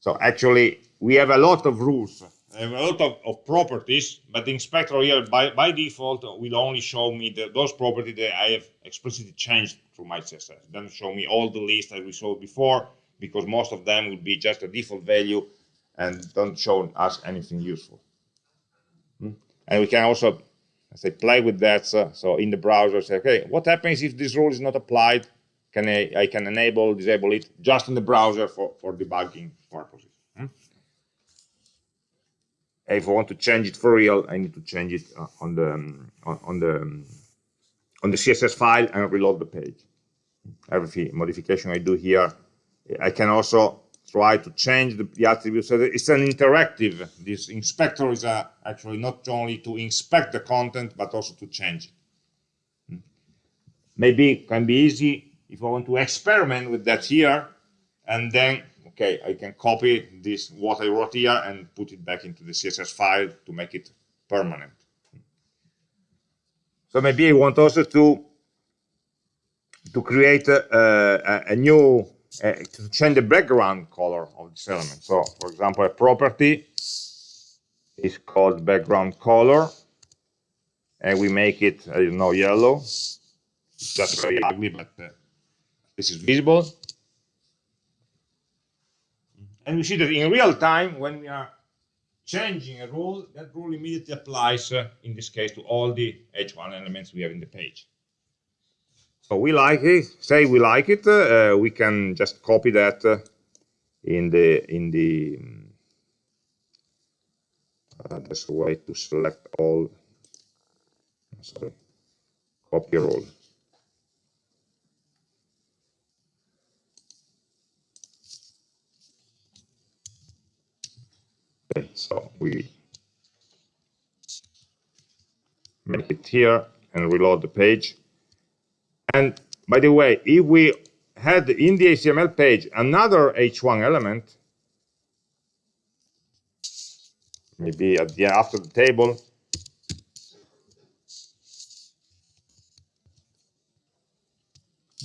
So actually, we have a lot of rules, a lot of, of properties, but the inspector here, by, by default, will only show me the, those properties that I have explicitly changed through my CSS. It doesn't show me all the list as we saw before, because most of them would be just a default value and don't show us anything useful. Hmm? And we can also say play with that. So, so, in the browser, say, okay, what happens if this rule is not applied? Can I, I can enable, disable it just in the browser for, for debugging purposes. If I want to change it for real, I need to change it uh, on the um, on the um, on the CSS file and reload the page. Every modification I do here, I can also try to change the, the attributes. So it's an interactive. This inspector is a, actually not only to inspect the content, but also to change it. Maybe it can be easy if I want to experiment with that here, and then, okay, I can copy this, what I wrote here, and put it back into the CSS file to make it permanent. So maybe I want also to to create a, a, a new uh, to change the background color of this element. So, for example, a property is called background color, and we make it, I don't know, yellow. Just very ugly, but uh, this is visible. And we see that in real time, when we are changing a rule, that rule immediately applies, uh, in this case, to all the H1 elements we have in the page. So we like it, say we like it, uh, we can just copy that uh, in the, in the, uh, that's a way to select all, sorry, copy rule. Okay, so we make it here and reload the page. And by the way, if we had in the HTML page another H1 element, maybe at the after the table,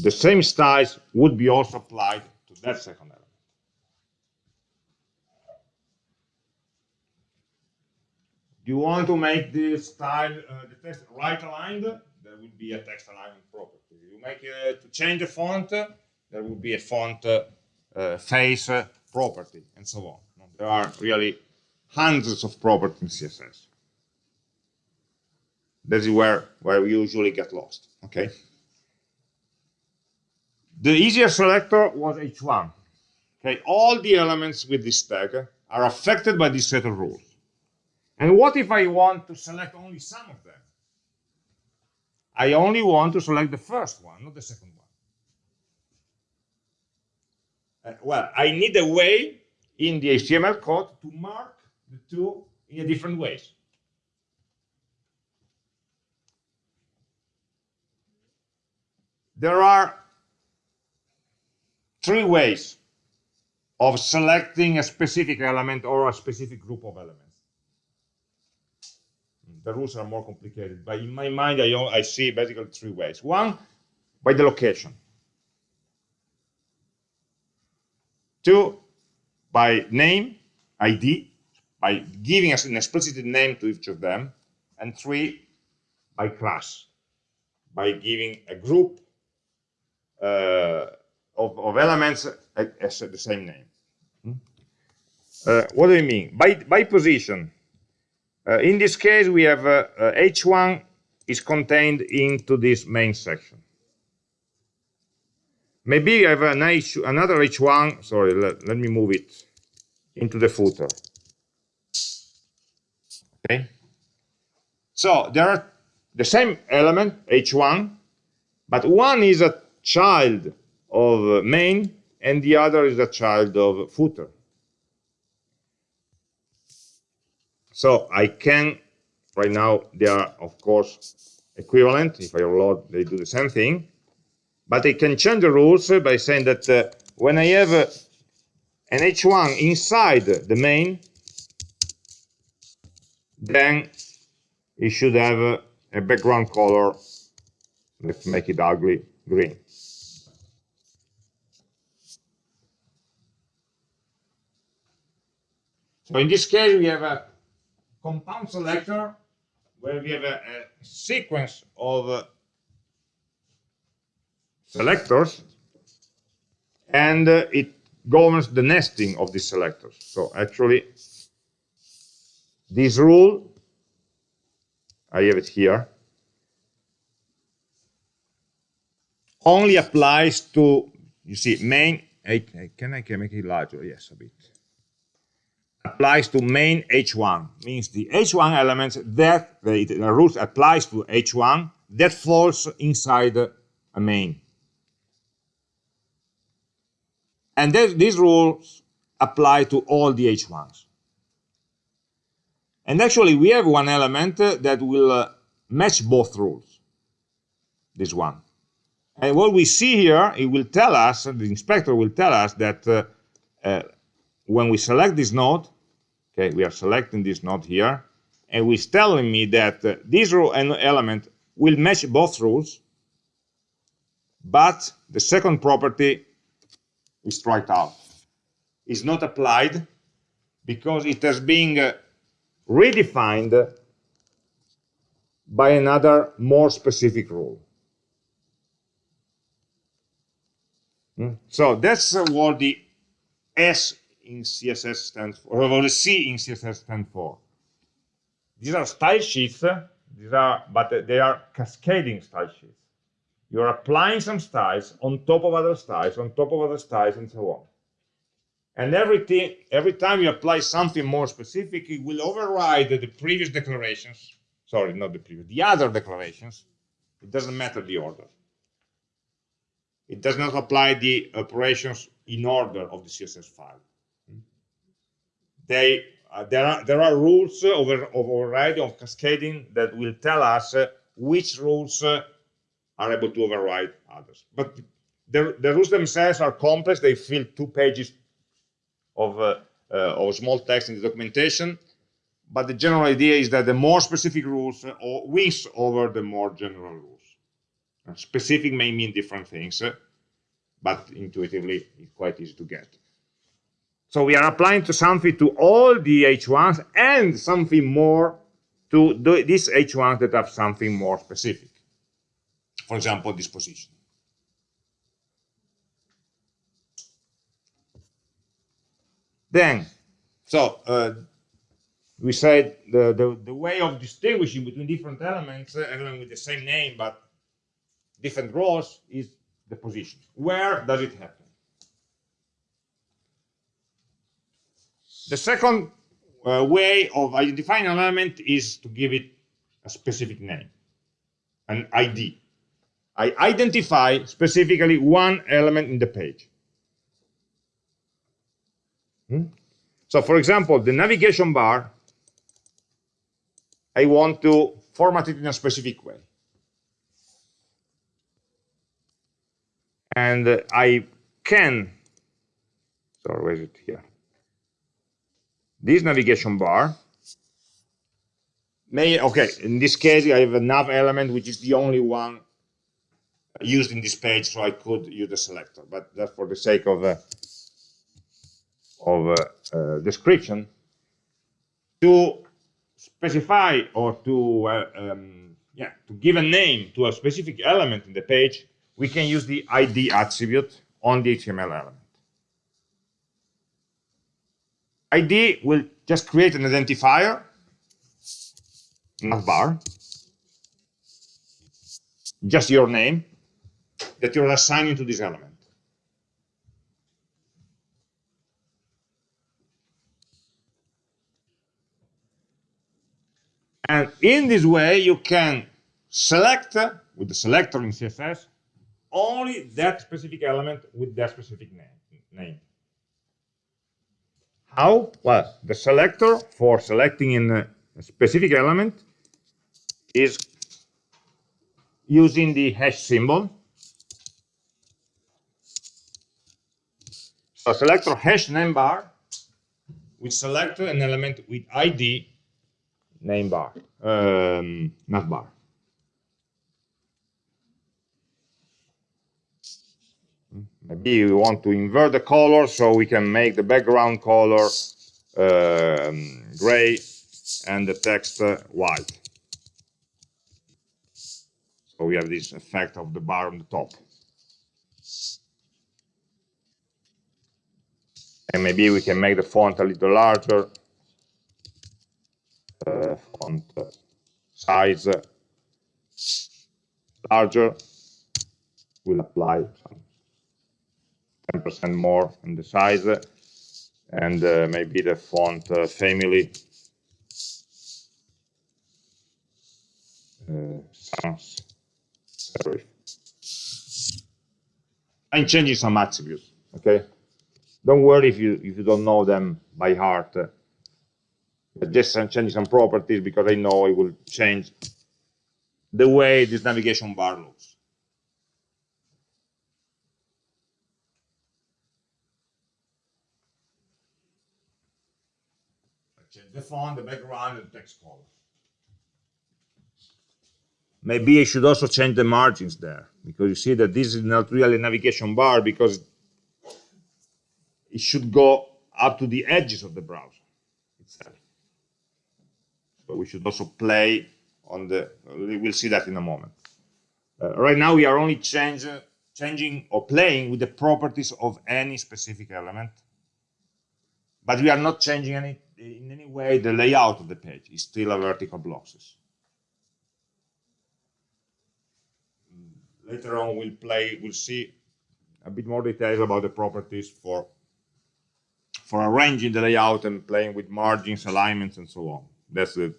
the same styles would be also applied to that second element. Do you want to make the style, uh, the text right aligned? There will be a text alignment property you make uh, to change the font, there will be a font uh, face property, and so on. There are really hundreds of properties in CSS. This is where, where we usually get lost, okay? The easier selector was H1. Okay, all the elements with this tag are affected by this set of rules. And what if I want to select only some of them? I only want to select the first one, not the second one. Uh, well, I need a way in the HTML code to mark the two in a different ways. There are three ways of selecting a specific element or a specific group of elements the rules are more complicated. But in my mind, I, I see basically three ways. One, by the location. Two, by name, ID, by giving us an explicit name to each of them. And three, by class, by giving a group uh, of, of, elements as the same name. Hmm? Uh, what do you mean? By, by position, uh, in this case, we have uh, uh, H1 is contained into this main section. Maybe I have an H, another H1, sorry, let, let me move it into the footer. Okay. So there are the same element, H1, but one is a child of main and the other is a child of footer. So I can, right now, they are, of course, equivalent. If I overload, they do the same thing. But I can change the rules by saying that uh, when I have uh, an h1 inside the main, then it should have uh, a background color, let's make it ugly, green. So in this case, we have a compound selector where we have a, a sequence of uh, selectors and uh, it governs the nesting of these selectors. So actually, this rule, I have it here, only applies to, you see, main, can I can make it larger? Yes, a bit applies to main h1 means the h1 elements that the, the rules applies to h1 that falls inside a main. And these rules apply to all the h1s and actually we have one element that will uh, match both rules. This one. And what we see here it will tell us the inspector will tell us that uh, uh, when we select this node Okay, we are selecting this node here, and it's telling me that uh, this row and element will match both rules, but the second property is striked out. It's not applied because it has been uh, redefined by another more specific rule. Hmm? So that's uh, what the S in CSS stands for, or the C in CSS stands for. These are style sheets, these are, but they are cascading style sheets. You're applying some styles on top of other styles, on top of other styles, and so on. And everything, every time you apply something more specific, it will override the previous declarations. Sorry, not the previous, the other declarations. It doesn't matter the order. It does not apply the operations in order of the CSS file they uh, there are there are rules over of overriding of cascading that will tell us uh, which rules uh, are able to override others. But the, the rules themselves are complex. They fill two pages of uh, uh, of small text in the documentation. But the general idea is that the more specific rules uh, wins over the more general rules. specific may mean different things, but intuitively it's quite easy to get. So we are applying to something to all the H1s and something more to these H1s that have something more specific. For example, disposition. Then, so uh, we said the, the, the, way of distinguishing between different elements, uh, with the same name but different roles, is the position. Where does it happen? The second uh, way of identifying an element is to give it a specific name, an ID. I identify specifically one element in the page. Hmm? So for example, the navigation bar, I want to format it in a specific way. And I can, sorry, where is it here? This navigation bar may, okay, in this case, I have a nav element, which is the only one used in this page, so I could use the selector, but that's for the sake of, uh, of uh, uh, description. To specify or to, uh, um, yeah, to give a name to a specific element in the page, we can use the ID attribute on the HTML element. ID will just create an identifier, mm. nav bar, just your name, that you're assigning to this element. And in this way, you can select, with the selector in CSS, only that specific element with that specific name. How? Well, the selector for selecting in a specific element is using the hash symbol. So selector hash name bar we select an element with ID name bar, um, nav bar. Maybe we want to invert the color so we can make the background color um, gray and the text uh, white. So we have this effect of the bar on the top. And maybe we can make the font a little larger. Uh, font size larger We'll apply 10% more in the size and uh, maybe the font uh, family uh, sans. I'm changing some attributes, okay? Don't worry if you if you don't know them by heart. Just changing some properties because I know it will change the way this navigation bar looks. change the font, the background, and the text color. Maybe I should also change the margins there because you see that this is not really a navigation bar because it should go up to the edges of the browser itself. We should also play on the, we'll see that in a moment. Uh, right now we are only change, uh, changing or playing with the properties of any specific element, but we are not changing any in any way the layout of the page. is still a vertical blocks. Later on we'll play, we'll see a bit more details about the properties for for arranging the layout and playing with margins, alignments, and so on. That's the,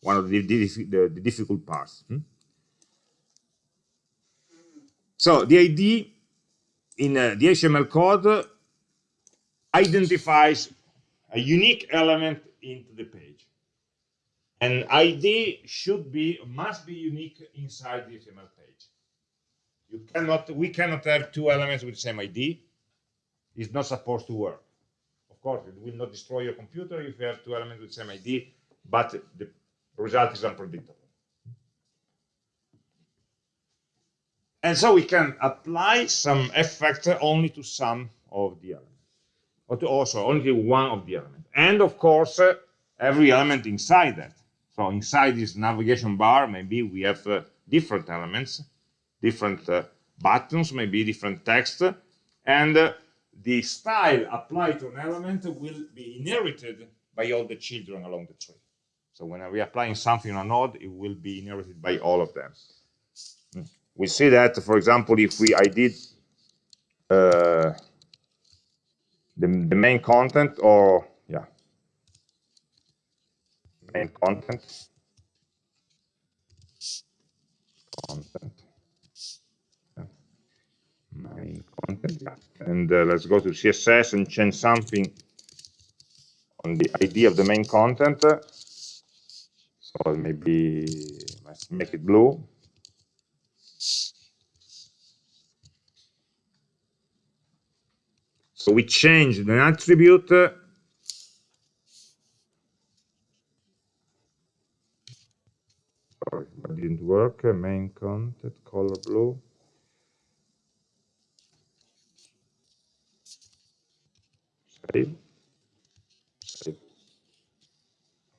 one of the, the, the difficult parts. Hmm? So the ID in uh, the HTML code identifies a unique element into the page. An ID should be, must be unique inside the HTML page. You cannot, we cannot have two elements with the same ID. It's not supposed to work. Of course, it will not destroy your computer if you have two elements with the same ID, but the result is unpredictable. And so we can apply some effect only to some of the elements, also only one of the elements. And of course, uh, every element inside that. So inside this navigation bar, maybe we have uh, different elements, different uh, buttons, maybe different text, and uh, the style applied to an element will be inherited by all the children along the tree. So when we're applying something on a node, it will be inherited by all of them. We see that, for example, if we I did uh, the, the main content or yeah. Main content. Content. Main content and uh, let's go to css and change something on the id of the main content. So maybe let's make it blue so we change the attribute uh, sorry, didn't work. main content color blue. Save. Save.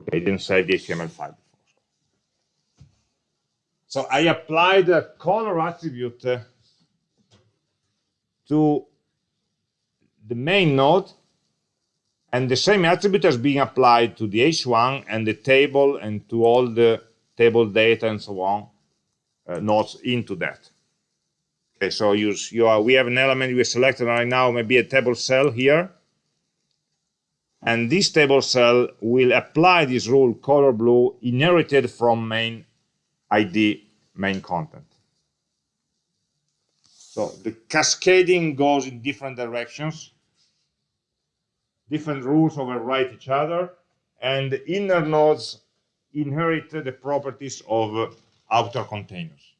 Okay, I didn't save the HTML file. So I applied the color attribute uh, to the main node, and the same attribute has been applied to the h1 and the table and to all the table data and so on uh, nodes into that. Okay, so you, you are, we have an element we selected right now, maybe a table cell here, and this table cell will apply this rule color blue inherited from main ID main content. So the cascading goes in different directions. Different rules overwrite each other, and inner nodes inherit the properties of outer containers.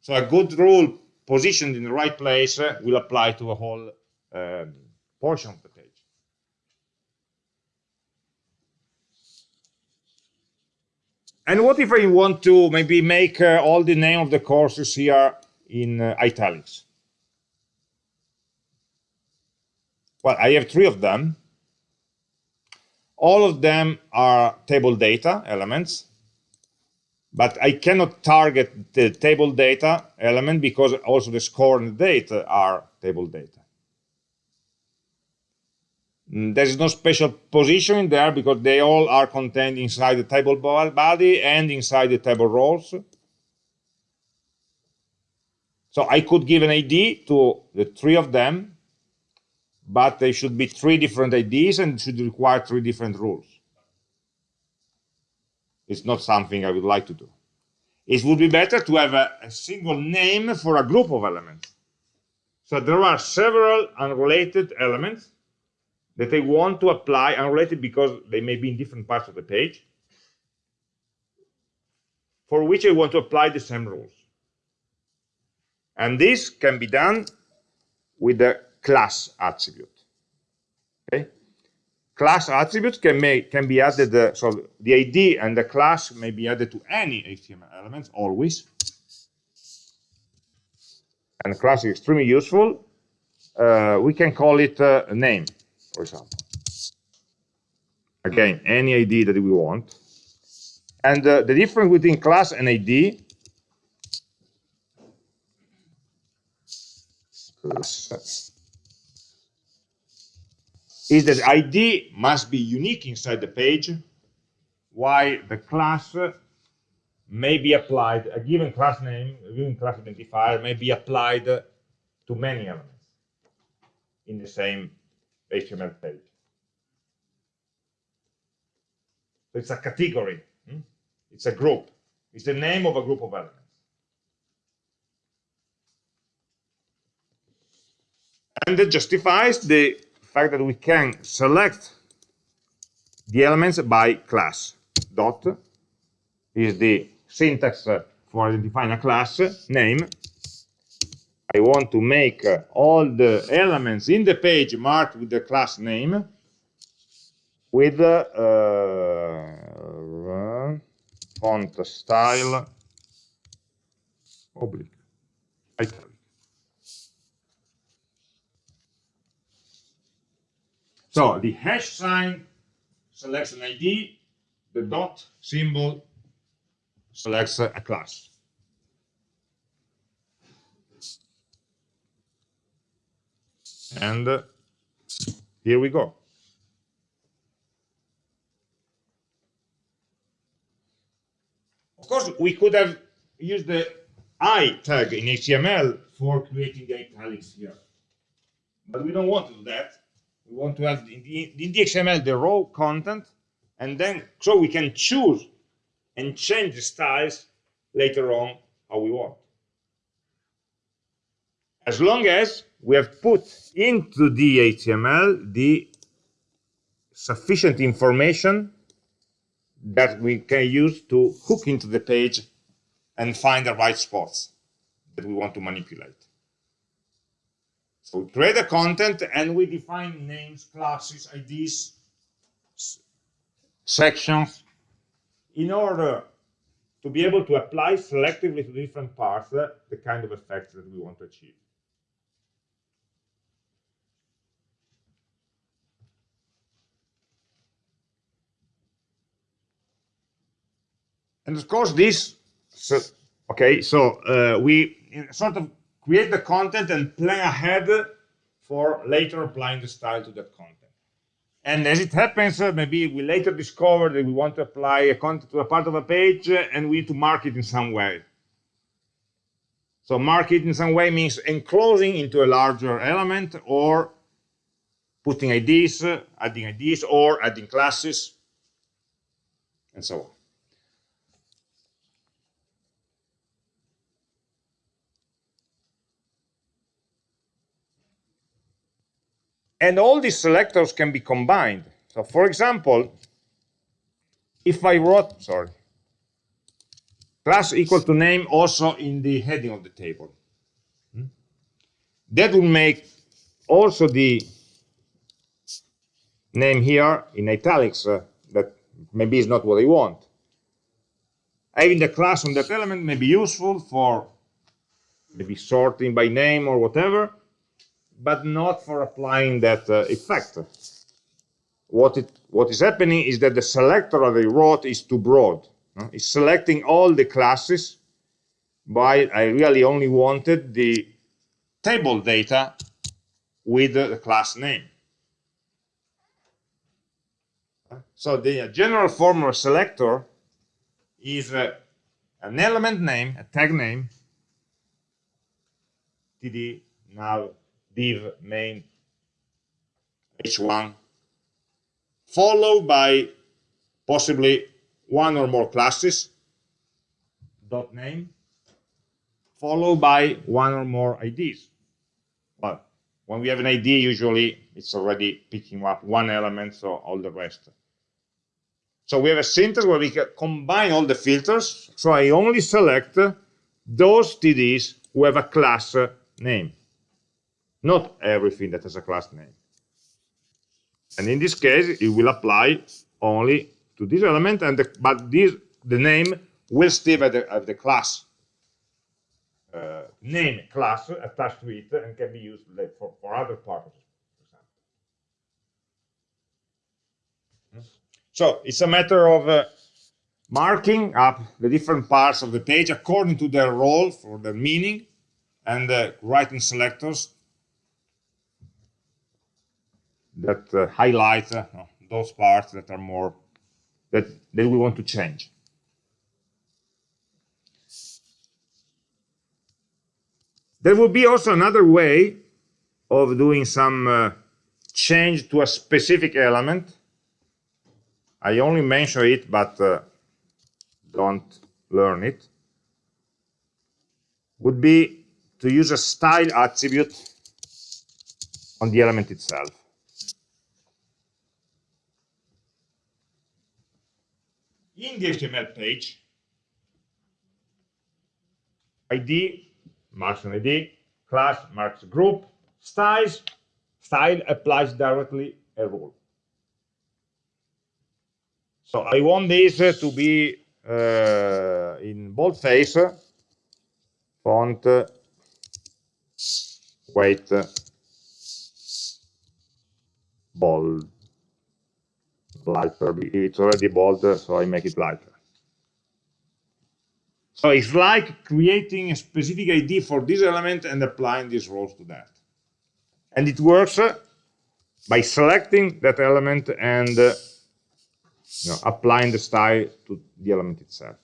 So a good rule positioned in the right place will apply to a whole um, portion of the page. And what if I want to maybe make uh, all the name of the courses here in uh, italics? Well, I have three of them. All of them are table data elements, but I cannot target the table data element because also the score and the date are table data. Mm, there is no special position in there because they all are contained inside the table body and inside the table rows. So I could give an ID to the three of them, but they should be three different IDs and should require three different rules. It's not something I would like to do. It would be better to have a, a single name for a group of elements. So there are several unrelated elements that I want to apply unrelated because they may be in different parts of the page, for which I want to apply the same rules. And this can be done with the class attribute. Okay? Class attributes can make can be added. Uh, so the ID and the class may be added to any HTML elements always. And class is extremely useful. Uh, we can call it uh, a name for example. Again, any ID that we want. And uh, the difference between class and ID class is that ID must be unique inside the page, while the class may be applied, a given class name, a given class identifier may be applied to many elements in the same HTML page. So it's a category. Hmm? It's a group. It's the name of a group of elements. And it justifies the fact that we can select the elements by class. Dot is the syntax for identifying a class. Name. I want to make all the elements in the page marked with the class name with uh, font style. Oblique So the hash sign selects an ID, the dot symbol selects a class. And uh, here we go. Of course, we could have used the I tag in HTML for creating the italics here. But we don't want to do that. We want to have in the, XML the raw content, and then so we can choose and change the styles later on how we want as long as we have put into the HTML the sufficient information that we can use to hook into the page and find the right spots that we want to manipulate. So we create the content and we define names, classes, IDs, sections in order to be able to apply selectively to different parts the kind of effects that we want to achieve. And of course, this, so, okay, so uh, we sort of create the content and plan ahead for later applying the style to that content. And as it happens, uh, maybe we later discover that we want to apply a content to a part of a page uh, and we need to mark it in some way. So mark it in some way means enclosing into a larger element or putting IDs, uh, adding IDs, or adding classes, and so on. And all these selectors can be combined. So for example, if I wrote, sorry, class equal to name also in the heading of the table, hmm, that will make also the name here in italics uh, that maybe is not what I want. Having the class on that element may be useful for maybe sorting by name or whatever, but not for applying that uh, effect. What, it, what is happening is that the selector that I wrote is too broad. Uh, it's selecting all the classes, but I really only wanted the table data with the class name. So the general form of a selector is uh, an element name, a tag name, td now div main h1, followed by possibly one or more classes, dot name, followed by one or more IDs. But when we have an ID, usually it's already picking up one element, so all the rest. So we have a syntax where we can combine all the filters. So I only select those TDs who have a class name, not everything that has a class name. And in this case, it will apply only to this element, and the, but this the name will still have the, have the class uh, name class attached to it and can be used for, for other purposes. So it's a matter of uh, marking up the different parts of the page according to their role for their meaning and uh, writing selectors that uh, highlight uh, those parts that are more that, that we want to change. There will be also another way of doing some uh, change to a specific element I only mention it, but uh, don't learn it, would be to use a style attribute on the element itself. In the HTML page, ID marks an ID, class marks group, styles, style applies directly a rule. So I want this to be uh, in boldface, font, weight, bold, lighter. It's already bold, so I make it lighter. So it's like creating a specific ID for this element and applying these roles to that. And it works by selecting that element and uh, you know, applying the style to the element itself.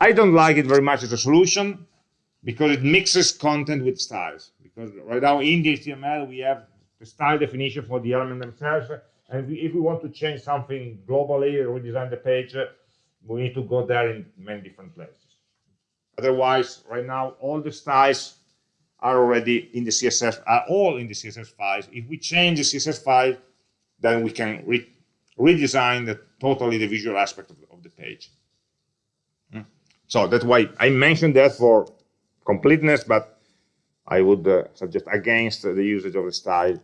I don't like it very much as a solution because it mixes content with styles. Because right now in the HTML we have the style definition for the element themselves, and if we want to change something globally, redesign the page, we need to go there in many different places. Otherwise, right now all the styles are already in the CSS, are all in the CSS files. If we change the CSS file, then we can redesign the, totally the visual aspect of, of the page. Mm. So that's why I mentioned that for completeness, but I would uh, suggest against the usage of the style,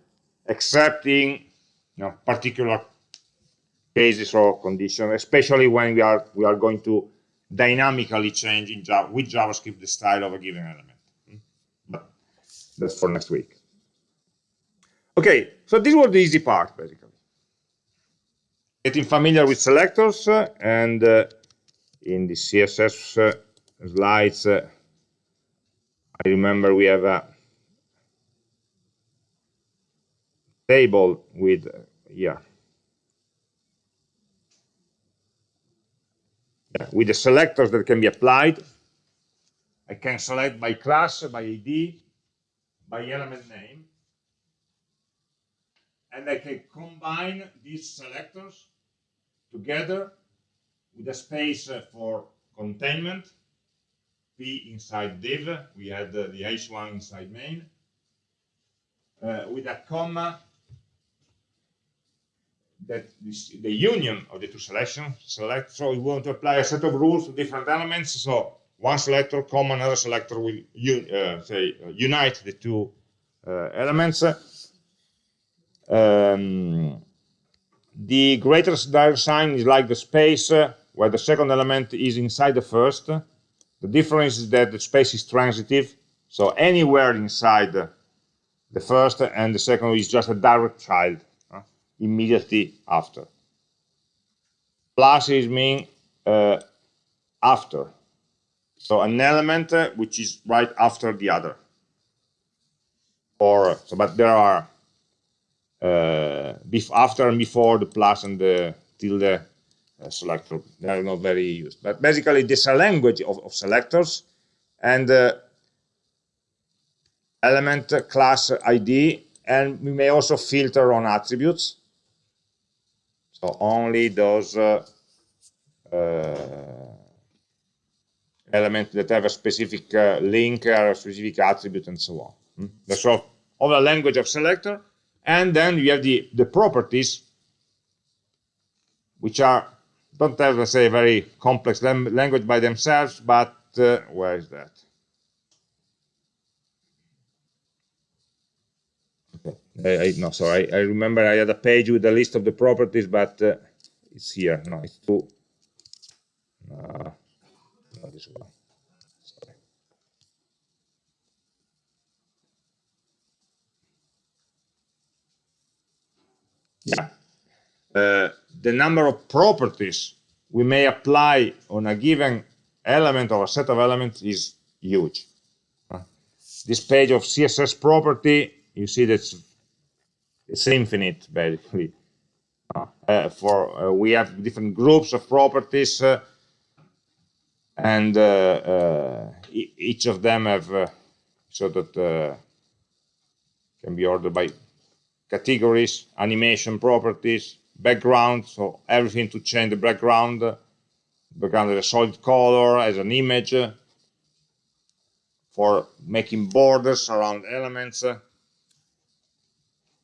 except in you know, particular cases or conditions, especially when we are we are going to dynamically change in Java, with JavaScript the style of a given element. Mm. But that's for next week. Okay, so this was the easy part, basically getting familiar with selectors uh, and uh, in the css uh, slides i remember we have a table with yeah. With the selectors that can be applied. I can select by class by id by element name. And I can combine these selectors together with a space uh, for containment, P inside div, we had uh, the h1 inside main, uh, with a comma that the union of the two selections select so we want to apply a set of rules to different elements so one selector comma another selector will uh, say uh, unite the two uh, elements. Um, the greater sign is like the space uh, where the second element is inside the first. The difference is that the space is transitive so anywhere inside the first and the second is just a direct child immediately after. Plus is mean uh, after. So an element uh, which is right after the other. Or so, but there are uh, after and before the plus and the tilde uh, selector. They are not very used. But basically, this is a language of, of selectors and uh, element class ID, and we may also filter on attributes. So only those uh, uh, elements that have a specific uh, link or a specific attribute and so on. Hmm? All of the language of selector. And then you have the, the properties, which are don't have, let's say, a very complex language by themselves, but uh, where is that? I, I, no, sorry, I, I, remember I had a page with a list of the properties, but uh, it's here. No, it's too. Uh, not this one. Sorry. Yeah. Uh, the number of properties we may apply on a given element or a set of elements is huge. This page of CSS property, you see that's it's infinite basically. Uh, uh, for uh, we have different groups of properties, uh, and uh, uh, e each of them have so that can be ordered by categories, animation properties, background, so everything to change the background, background as a solid color, as an image, for making borders around elements,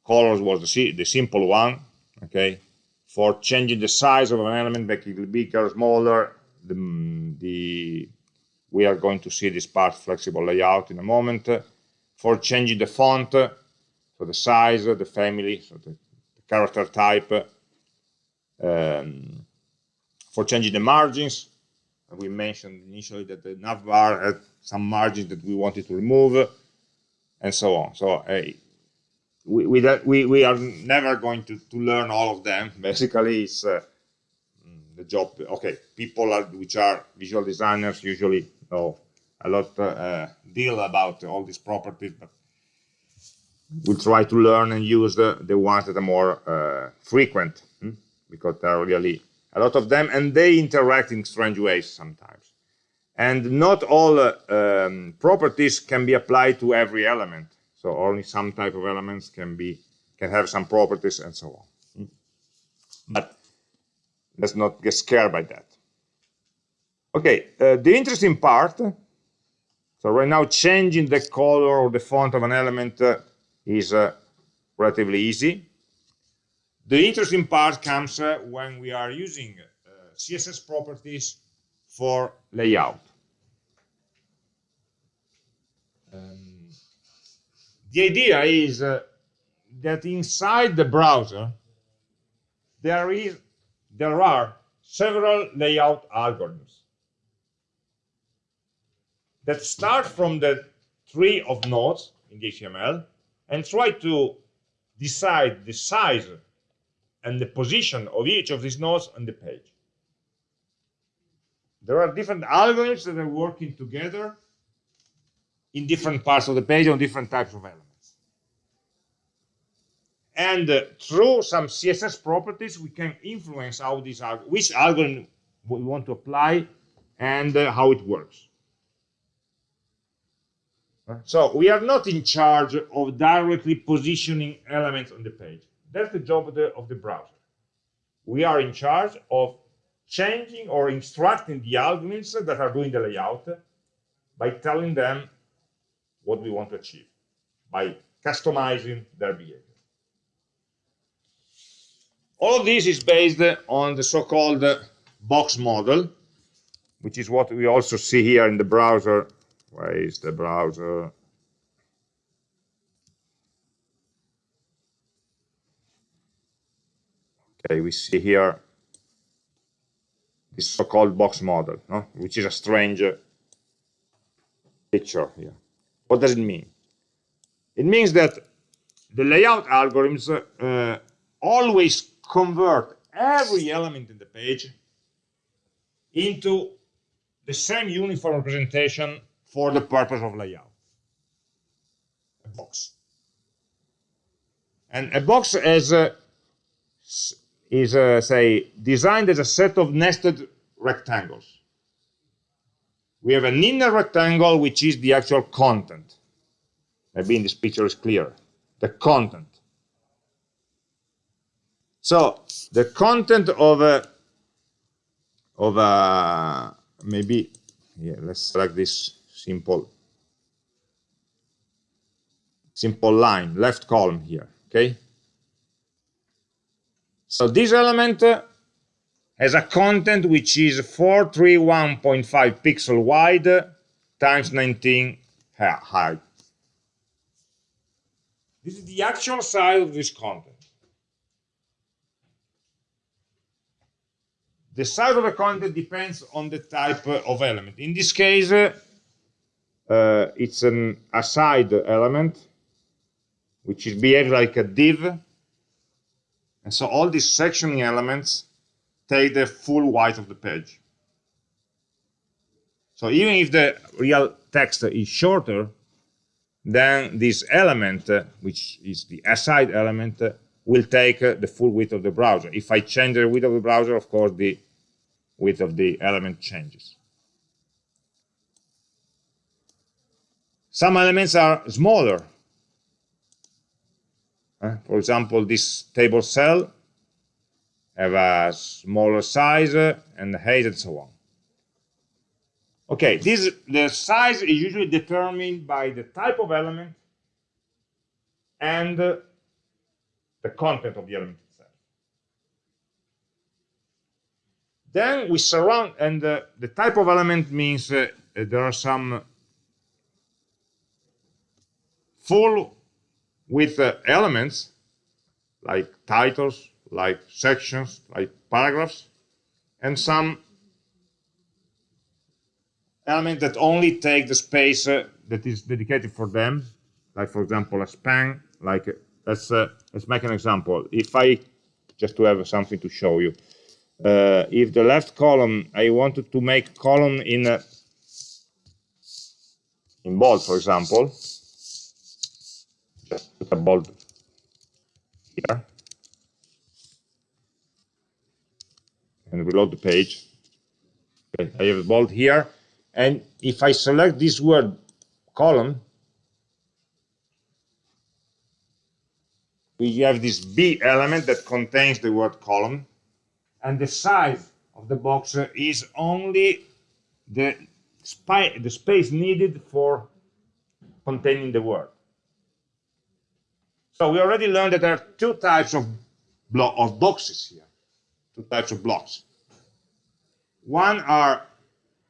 colors was the, the simple one okay? For changing the size of an element making it bigger smaller the, the we are going to see this part flexible layout in a moment. For changing the font so the size the family so the, the character type um, for changing the margins we mentioned initially that the navbar had some margins that we wanted to remove and so on. So uh, we, we, we, we are never going to, to learn all of them. Basically, it's uh, mm, the job. Okay, people are, which are visual designers usually know a lot uh, deal about all these properties, but we try to learn and use the, the ones that are more uh, frequent hmm? because there are really a lot of them and they interact in strange ways sometimes. And not all uh, um, properties can be applied to every element. So only some type of elements can be can have some properties and so on. But let's not get scared by that. Okay, uh, the interesting part, so right now changing the color or the font of an element uh, is uh, relatively easy. The interesting part comes uh, when we are using uh, CSS properties for layout. Um, the idea is uh, that inside the browser, there is there are several layout algorithms that start from the tree of nodes in the HTML and try to decide the size and the position of each of these nodes on the page. There are different algorithms that are working together in different parts of the page on different types of elements. And uh, through some CSS properties, we can influence how these are, which algorithm we want to apply and uh, how it works. So we are not in charge of directly positioning elements on the page. That's the job of the, of the browser. We are in charge of changing or instructing the algorithms that are doing the layout by telling them what we want to achieve by customizing their behavior. All of this is based on the so-called box model, which is what we also see here in the browser. Where is the browser? Okay, we see here this so-called box model, no? which is a strange picture here. What does it mean? It means that the layout algorithms uh, always convert every element in the page into the same uniform representation for the purpose of layout. A box. And a box is, uh, is uh, say, designed as a set of nested rectangles. We have an inner rectangle, which is the actual content. Maybe in this picture is clear. The content. So the content of a of a maybe yeah, let's select this simple simple line, left column here. Okay. So this element uh, has a content which is 431.5 pixel wide times 19 height. This is the actual size of this content. The size of the content depends on the type of element. In this case, uh, it's an aside element, which is behaves like a div. And so all these sectioning elements take the full width of the page. So even if the real text is shorter, then this element, uh, which is the aside element, uh, will take uh, the full width of the browser. If I change the width of the browser, of course, the width of the element changes. Some elements are smaller. Uh, for example, this table cell have a smaller size and height and so on. Okay, this the size is usually determined by the type of element and uh, the content of the element itself. Then we surround, and uh, the type of element means uh, there are some full with uh, elements like titles, like sections, like paragraphs, and some element that only take the space uh, that is dedicated for them, like for example a span. Like uh, let's uh, let's make an example. If I just to have something to show you, uh, if the left column I wanted to make column in in bold, for example, just put a bold here and reload the page. Okay, I have a bold here and if I select this word column, we have this B element that contains the word column, and the size of the box is only the, the space needed for containing the word. So we already learned that there are two types of, of boxes here, two types of blocks. One are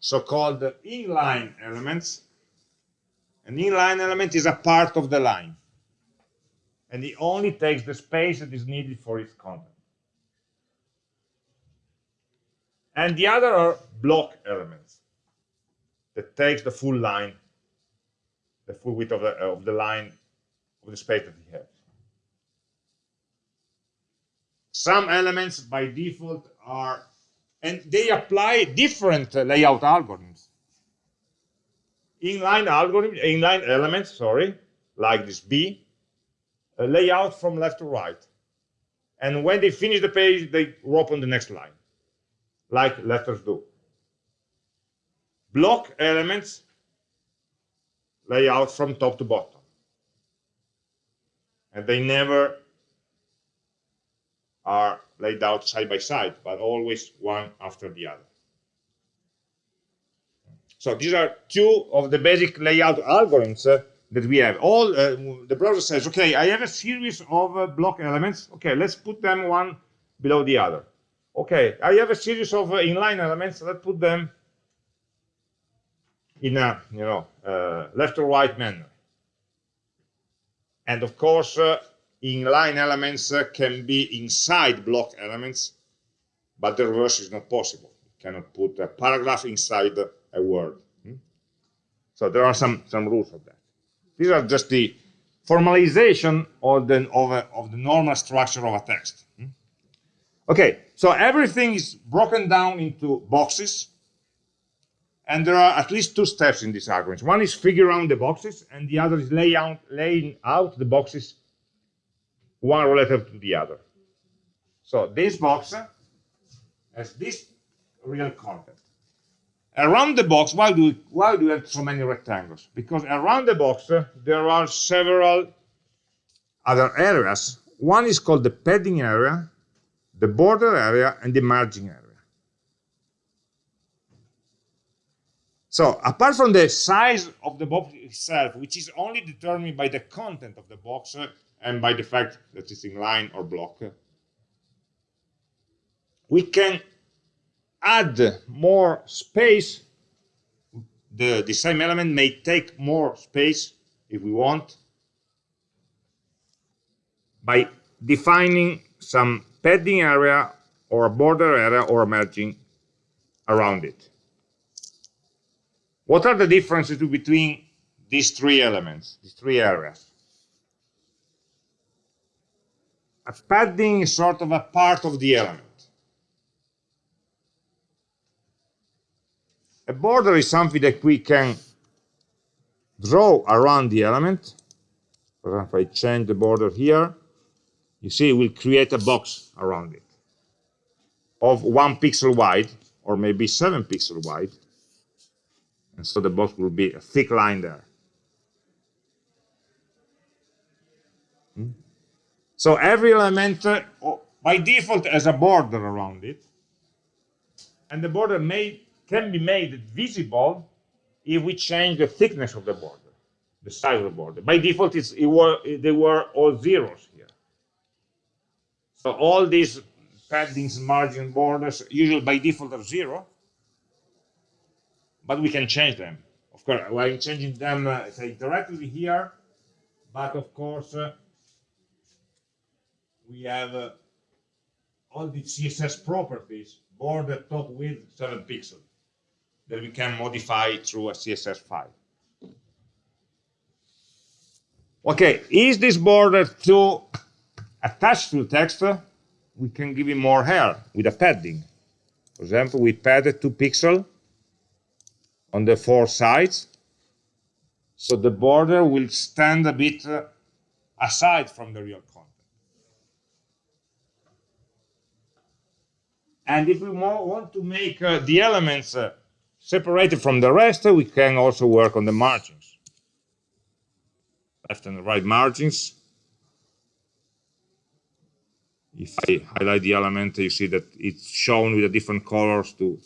so-called inline elements. An inline element is a part of the line, and it only takes the space that is needed for its content. And the other are block elements that takes the full line, the full width of the, of the line of the space that we have. Some elements by default are and they apply different layout algorithms. Inline algorithm, inline elements, sorry, like this B, layout from left to right. And when they finish the page, they open the next line, like letters do. Block elements, layout from top to bottom. And they never are laid out side by side, but always one after the other. So these are two of the basic layout algorithms uh, that we have. All uh, the browser says, okay, I have a series of uh, block elements. Okay, let's put them one below the other. Okay, I have a series of uh, inline elements. Let's put them in a you know uh, left or right manner. And of course, uh, inline elements can be inside block elements, but the reverse is not possible. You cannot put a paragraph inside a word. Hmm? So there are some some rules of that. These are just the formalization of the, of, a, of the normal structure of a text. Hmm? Okay, so everything is broken down into boxes, and there are at least two steps in this argument. One is figure out the boxes, and the other is lay out, laying out the boxes one relative to the other. So this box has this real content. Around the box, why do we, why do we have so many rectangles? Because around the box, there are several other areas. One is called the padding area, the border area, and the margin area. So apart from the size of the box itself, which is only determined by the content of the box and by the fact that it's in line or block, we can add more space, the, the same element may take more space if we want by defining some padding area or a border area or a margin around it. What are the differences between these three elements, these three areas? A padding is sort of a part of the element. A border is something that we can draw around the element. For example, if I change the border here, you see we'll create a box around it of one pixel wide, or maybe seven pixel wide. And so the box will be a thick line there. So every element uh, by default has a border around it. And the border may can be made visible if we change the thickness of the border, the size of the border. By default, it's, it were, they were all zeros here. So all these paddings, margin borders, usually by default are zero, but we can change them. Of course, I'm changing them, uh, say, directly here, but of course, uh, we have uh, all the CSS properties, border top width 7 pixels that we can modify through a CSS file. Okay, is this border to attached to text? We can give it more hair with a padding. For example, we padded two pixels on the four sides, so the border will stand a bit uh, aside from the real content. And if we want to make uh, the elements uh, Separated from the rest, we can also work on the margins. Left and right margins. If I highlight the element, you see that it's shown with the different colors too.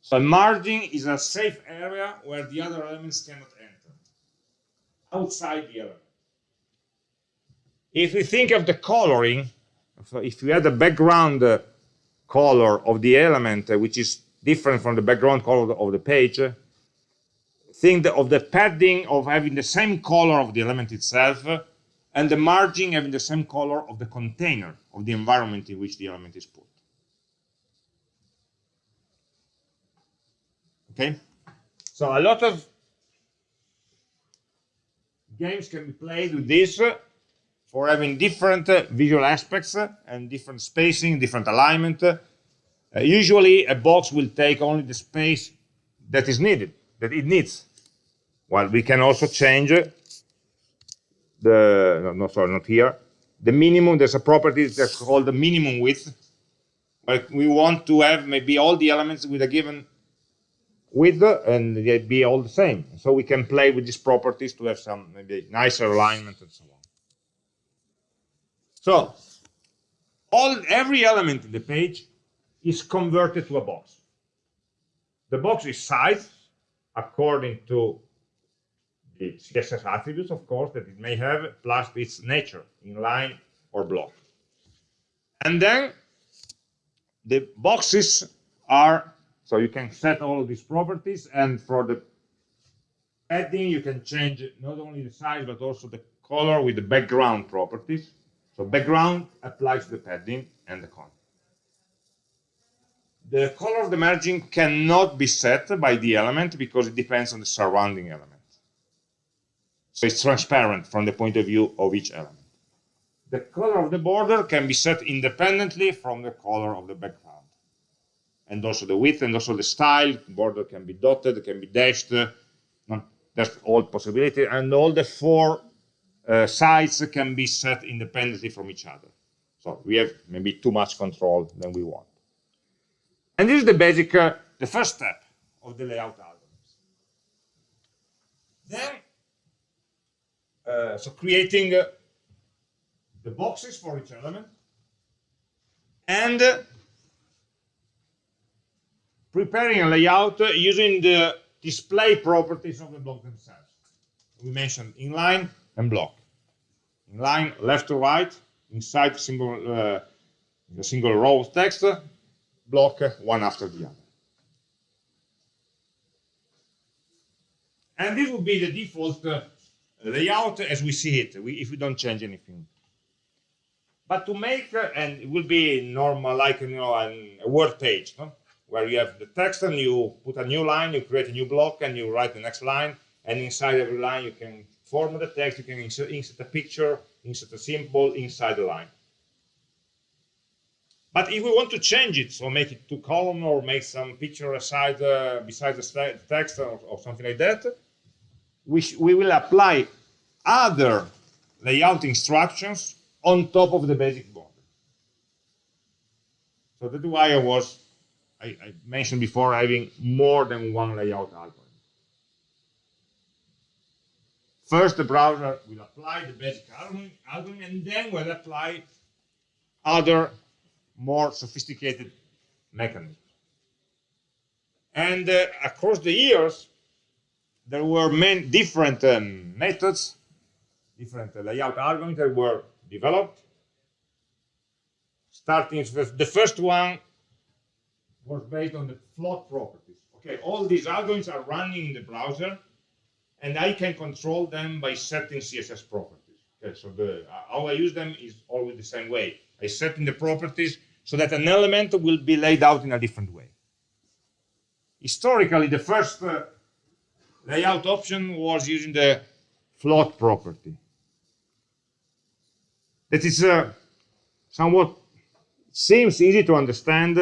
So a margin is a safe area where the other elements cannot enter, outside the element. If we think of the coloring, if we had a background uh, color of the element, uh, which is different from the background color of the page, uh, think of the padding of having the same color of the element itself uh, and the margin having the same color of the container of the environment in which the element is put. Okay, so a lot of games can be played with this uh, for having different uh, visual aspects uh, and different spacing, different alignment, uh, usually a box will take only the space that is needed, that it needs. Well, we can also change uh, the, no, no, sorry, not here. The minimum, there's a property that's called the minimum width. But we want to have maybe all the elements with a given width and they be all the same. So we can play with these properties to have some maybe nicer alignment and so on. So all every element in the page is converted to a box. The box is sized according to the CSS attributes, of course, that it may have, plus its nature, inline or block. And then the boxes are, so you can set all these properties, and for the padding, you can change not only the size, but also the color with the background properties. So background applies to the padding and the content. The color of the margin cannot be set by the element because it depends on the surrounding element. So it's transparent from the point of view of each element. The color of the border can be set independently from the color of the background. And also the width and also the style. Border can be dotted, can be dashed. That's all possibility. And all the four uh, sides can be set independently from each other. So we have maybe too much control than we want. And this is the basic, uh, the first step of the layout algorithms. Then, uh, so creating uh, the boxes for each element and uh, preparing a layout using the display properties of the block themselves. We mentioned inline and block. In line left to right, inside single, uh, single row of text, block one after the other. And this will be the default uh, layout as we see it, we, if we don't change anything. But to make, uh, and it will be normal, like you know, an, a word page, no? where you have the text and you put a new line, you create a new block, and you write the next line, and inside every line you can format the text, you can insert, insert a picture, insert a symbol inside the line. But if we want to change it, so make it two column or make some picture aside uh, beside the text or, or, something like that, we, we will apply other layout instructions on top of the basic border. So that's why I was, I, I mentioned before, having more than one layout algorithm. First, the browser will apply the basic algorithm, and then will apply other more sophisticated mechanisms. And uh, across the years, there were many different um, methods, different uh, layout algorithms that were developed. Starting with the first one was based on the float properties. Okay, all these algorithms are running in the browser, and I can control them by setting CSS properties. Okay, so the how I use them is always the same way. I set in the properties so that an element will be laid out in a different way. Historically, the first uh, layout option was using the float property. That is uh, somewhat seems easy to understand,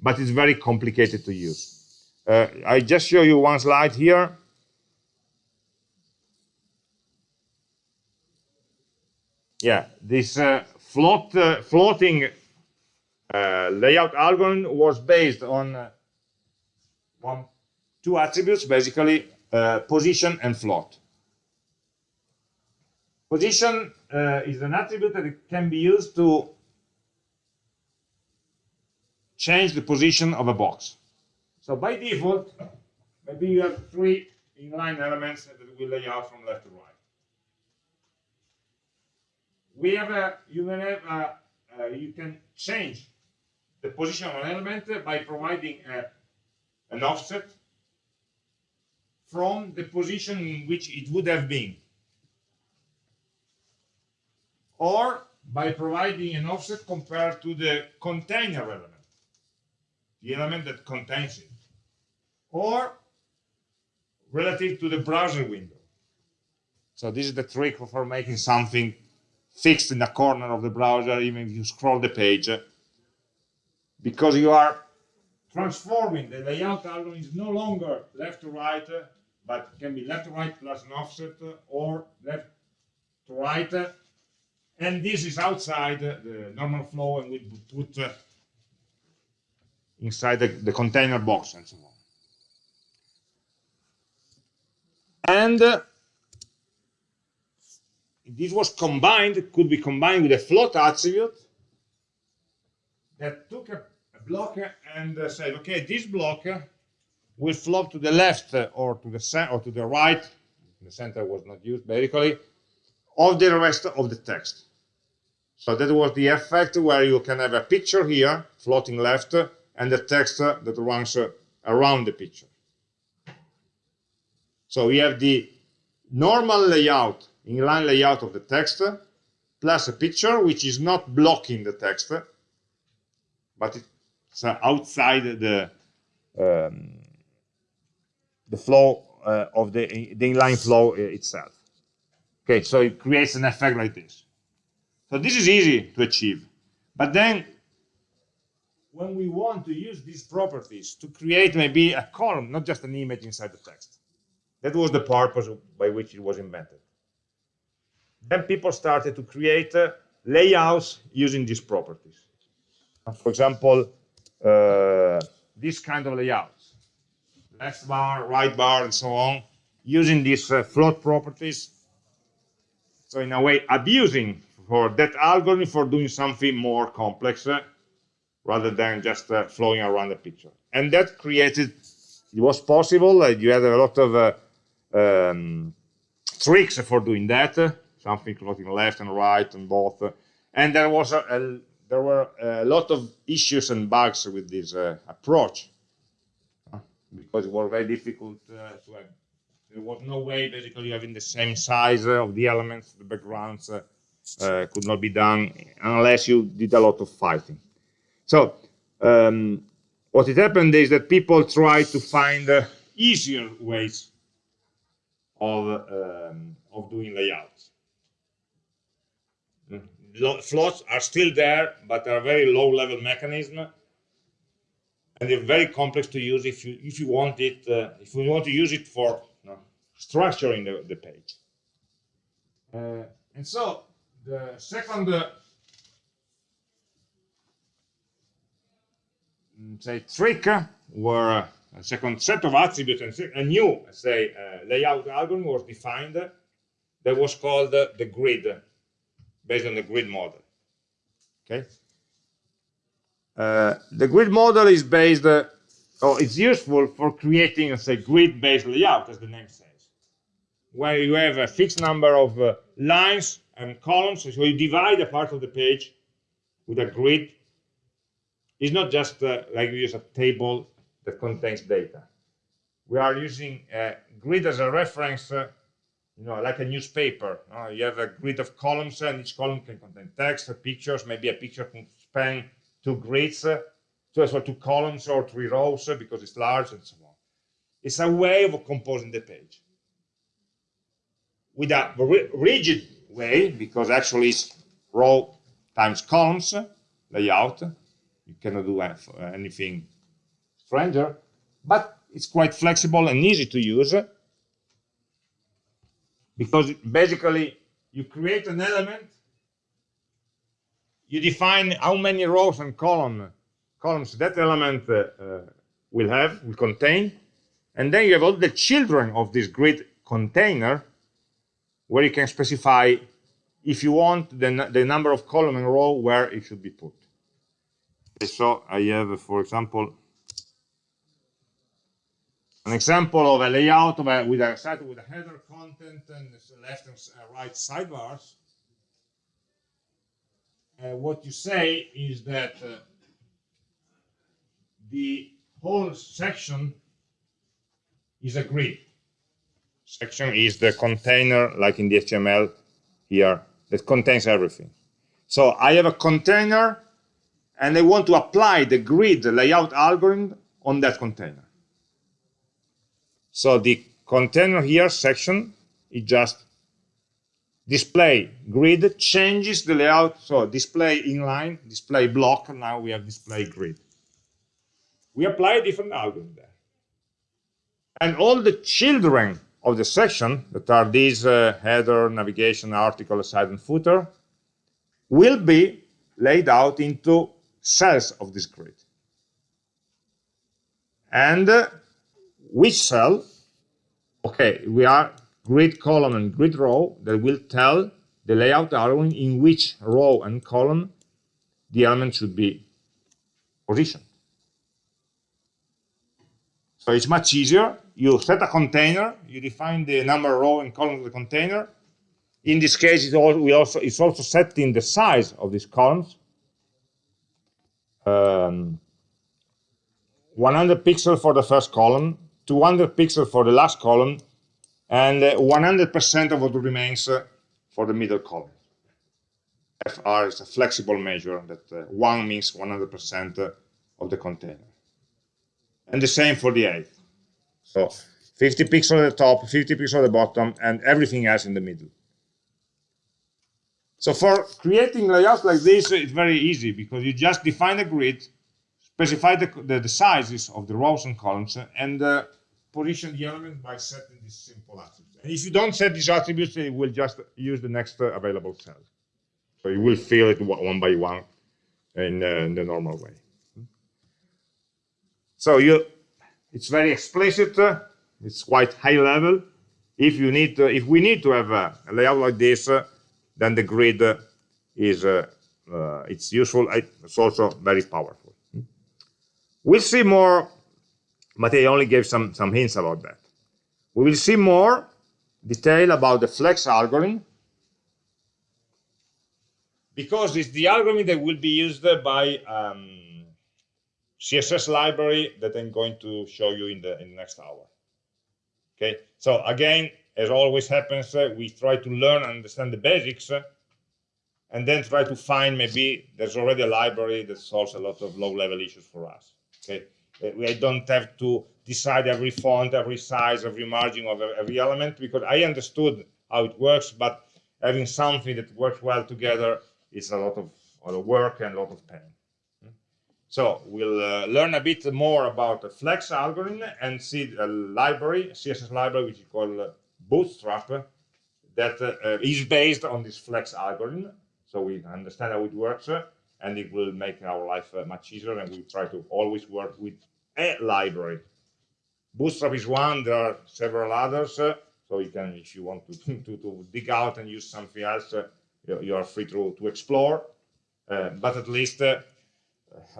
but it's very complicated to use. Uh, I just show you one slide here. Yeah, this uh, float, uh, floating uh, layout algorithm was based on one, two attributes, basically position and float. Position is an attribute that can be used to change the position of a box. So by default, maybe you have three inline elements that will lay out from left to right. We have a, you can have a, uh, you can change the position of an element by providing a, an offset from the position in which it would have been or by providing an offset compared to the container element, the element that contains it, or relative to the browser window. So this is the trick for making something fixed in the corner of the browser, even if you scroll the page, because you are transforming the layout algorithm is no longer left to right, but can be left to right plus an offset or left to right. And this is outside the normal flow and we put uh, inside the, the, container box and so on. And this was combined, could be combined with a float attribute that took a block and uh, say, okay, this block will float to the left or to the or to the right. the center was not used basically, of the rest of the text. So that was the effect where you can have a picture here, floating left, and the text that runs around the picture. So we have the normal layout, inline layout of the text, plus a picture which is not blocking the text, but it's outside the um, the flow uh, of the, the inline flow itself. Okay, so it creates an effect like this. So this is easy to achieve. But then when we want to use these properties to create maybe a column, not just an image inside the text. That was the purpose by which it was invented. Then people started to create uh, layouts using these properties. For example, uh, this kind of layouts, left bar, right bar, and so on, using these uh, float properties. So in a way, abusing for that algorithm for doing something more complex uh, rather than just uh, flowing around the picture. And that created, it was possible, you had a lot of uh, um, tricks for doing that, something floating left and right and both. And there was a, a there were a lot of issues and bugs with this uh, approach because it was very difficult uh, to have. There was no way basically having the same size of the elements, the backgrounds uh, could not be done unless you did a lot of fighting. So um, what had happened is that people tried to find uh, easier ways of, um, of doing layouts. Floats are still there, but they're a very low-level mechanism, and they're very complex to use if you if you want it uh, if you want to use it for you know, structuring the, the page. Uh, and so the second uh, Mm, say trick where a second set of attributes and a new say uh, layout algorithm was defined that was called uh, the grid based on the grid model. Okay? Uh, the grid model is based uh, oh it's useful for creating say grid based layout as the name says where you have a fixed number of uh, lines and columns so you divide a part of the page with a grid. It's not just uh, like we use a table that contains data. We are using a grid as a reference, uh, you know, like a newspaper. Uh, you have a grid of columns, and each column can contain text, or pictures. Maybe a picture can span two grids, uh, so as well two columns or three rows uh, because it's large and so on. It's a way of composing the page with a rigid way because actually it's row times columns layout you cannot do anything stranger, but it's quite flexible and easy to use because basically you create an element, you define how many rows and column, columns that element uh, uh, will have, will contain, and then you have all the children of this grid container where you can specify if you want the, the number of column and row where it should be put. So I have, for example, an example of a layout of a, with a site with a header content and left and uh, right sidebars. Uh, what you say is that uh, the whole section is a grid. Section is the container, like in the HTML here, that contains everything. So I have a container and I want to apply the grid layout algorithm on that container. So the container here section is just display grid changes the layout. So display inline, display block, now we have display grid. We apply a different algorithm there. And all the children of the section that are these uh, header, navigation, article, side and footer will be laid out into cells of this grid. And uh, which cell, okay, we are grid column and grid row that will tell the layout algorithm in which row and column the element should be positioned. So it's much easier you set a container, you define the number of row and column of the container. In this case, it's also, we also, it's also setting the size of these columns. Um, 100 pixels for the first column, 200 pixels for the last column, and 100% uh, of what remains uh, for the middle column. FR is a flexible measure that uh, 1 means 100% uh, of the container. And the same for the eighth. So 50 pixels at the top, 50 pixels at the bottom, and everything else in the middle. So for creating layouts like this, it's very easy because you just define a grid, specify the, the, the sizes of the rows and columns, and uh, position the element by setting these simple attributes. And if you don't set these attributes, it will just use the next uh, available cell. So you will fill it one by one in, uh, in the normal way. So you, it's very explicit. Uh, it's quite high level. If you need, to, if we need to have a, layout like this, uh, then the grid uh, is it's useful. It's also very powerful. We'll see more, but I only gave some some hints about that. We will see more detail about the flex algorithm because it's the algorithm that will be used by um, CSS library that I'm going to show you in the in the next hour. Okay, so again, as always happens, uh, we try to learn and understand the basics, uh, and then try to find maybe there's already a library that solves a lot of low-level issues for us. Okay, uh, I don't have to decide every font, every size, every margin of every element because I understood how it works, but having something that works well together is a lot of, a lot of work and a lot of pain. So we'll uh, learn a bit more about the Flex algorithm and see a library, CSS library, which is called uh, Bootstrap, that uh, is based on this Flex algorithm. So we understand how it works, uh, and it will make our life uh, much easier. And we try to always work with a library. Bootstrap is one. There are several others. Uh, so you can, if you want to, to, to dig out and use something else, you, you, are free to, to explore. but at least a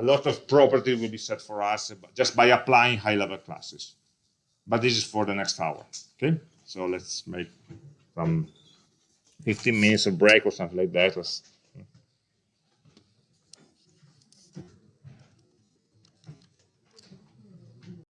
lot of property will be set for us just by applying high-level classes. But this is for the next hour. Okay, so let's make some 15 minutes of break or something like that. Let's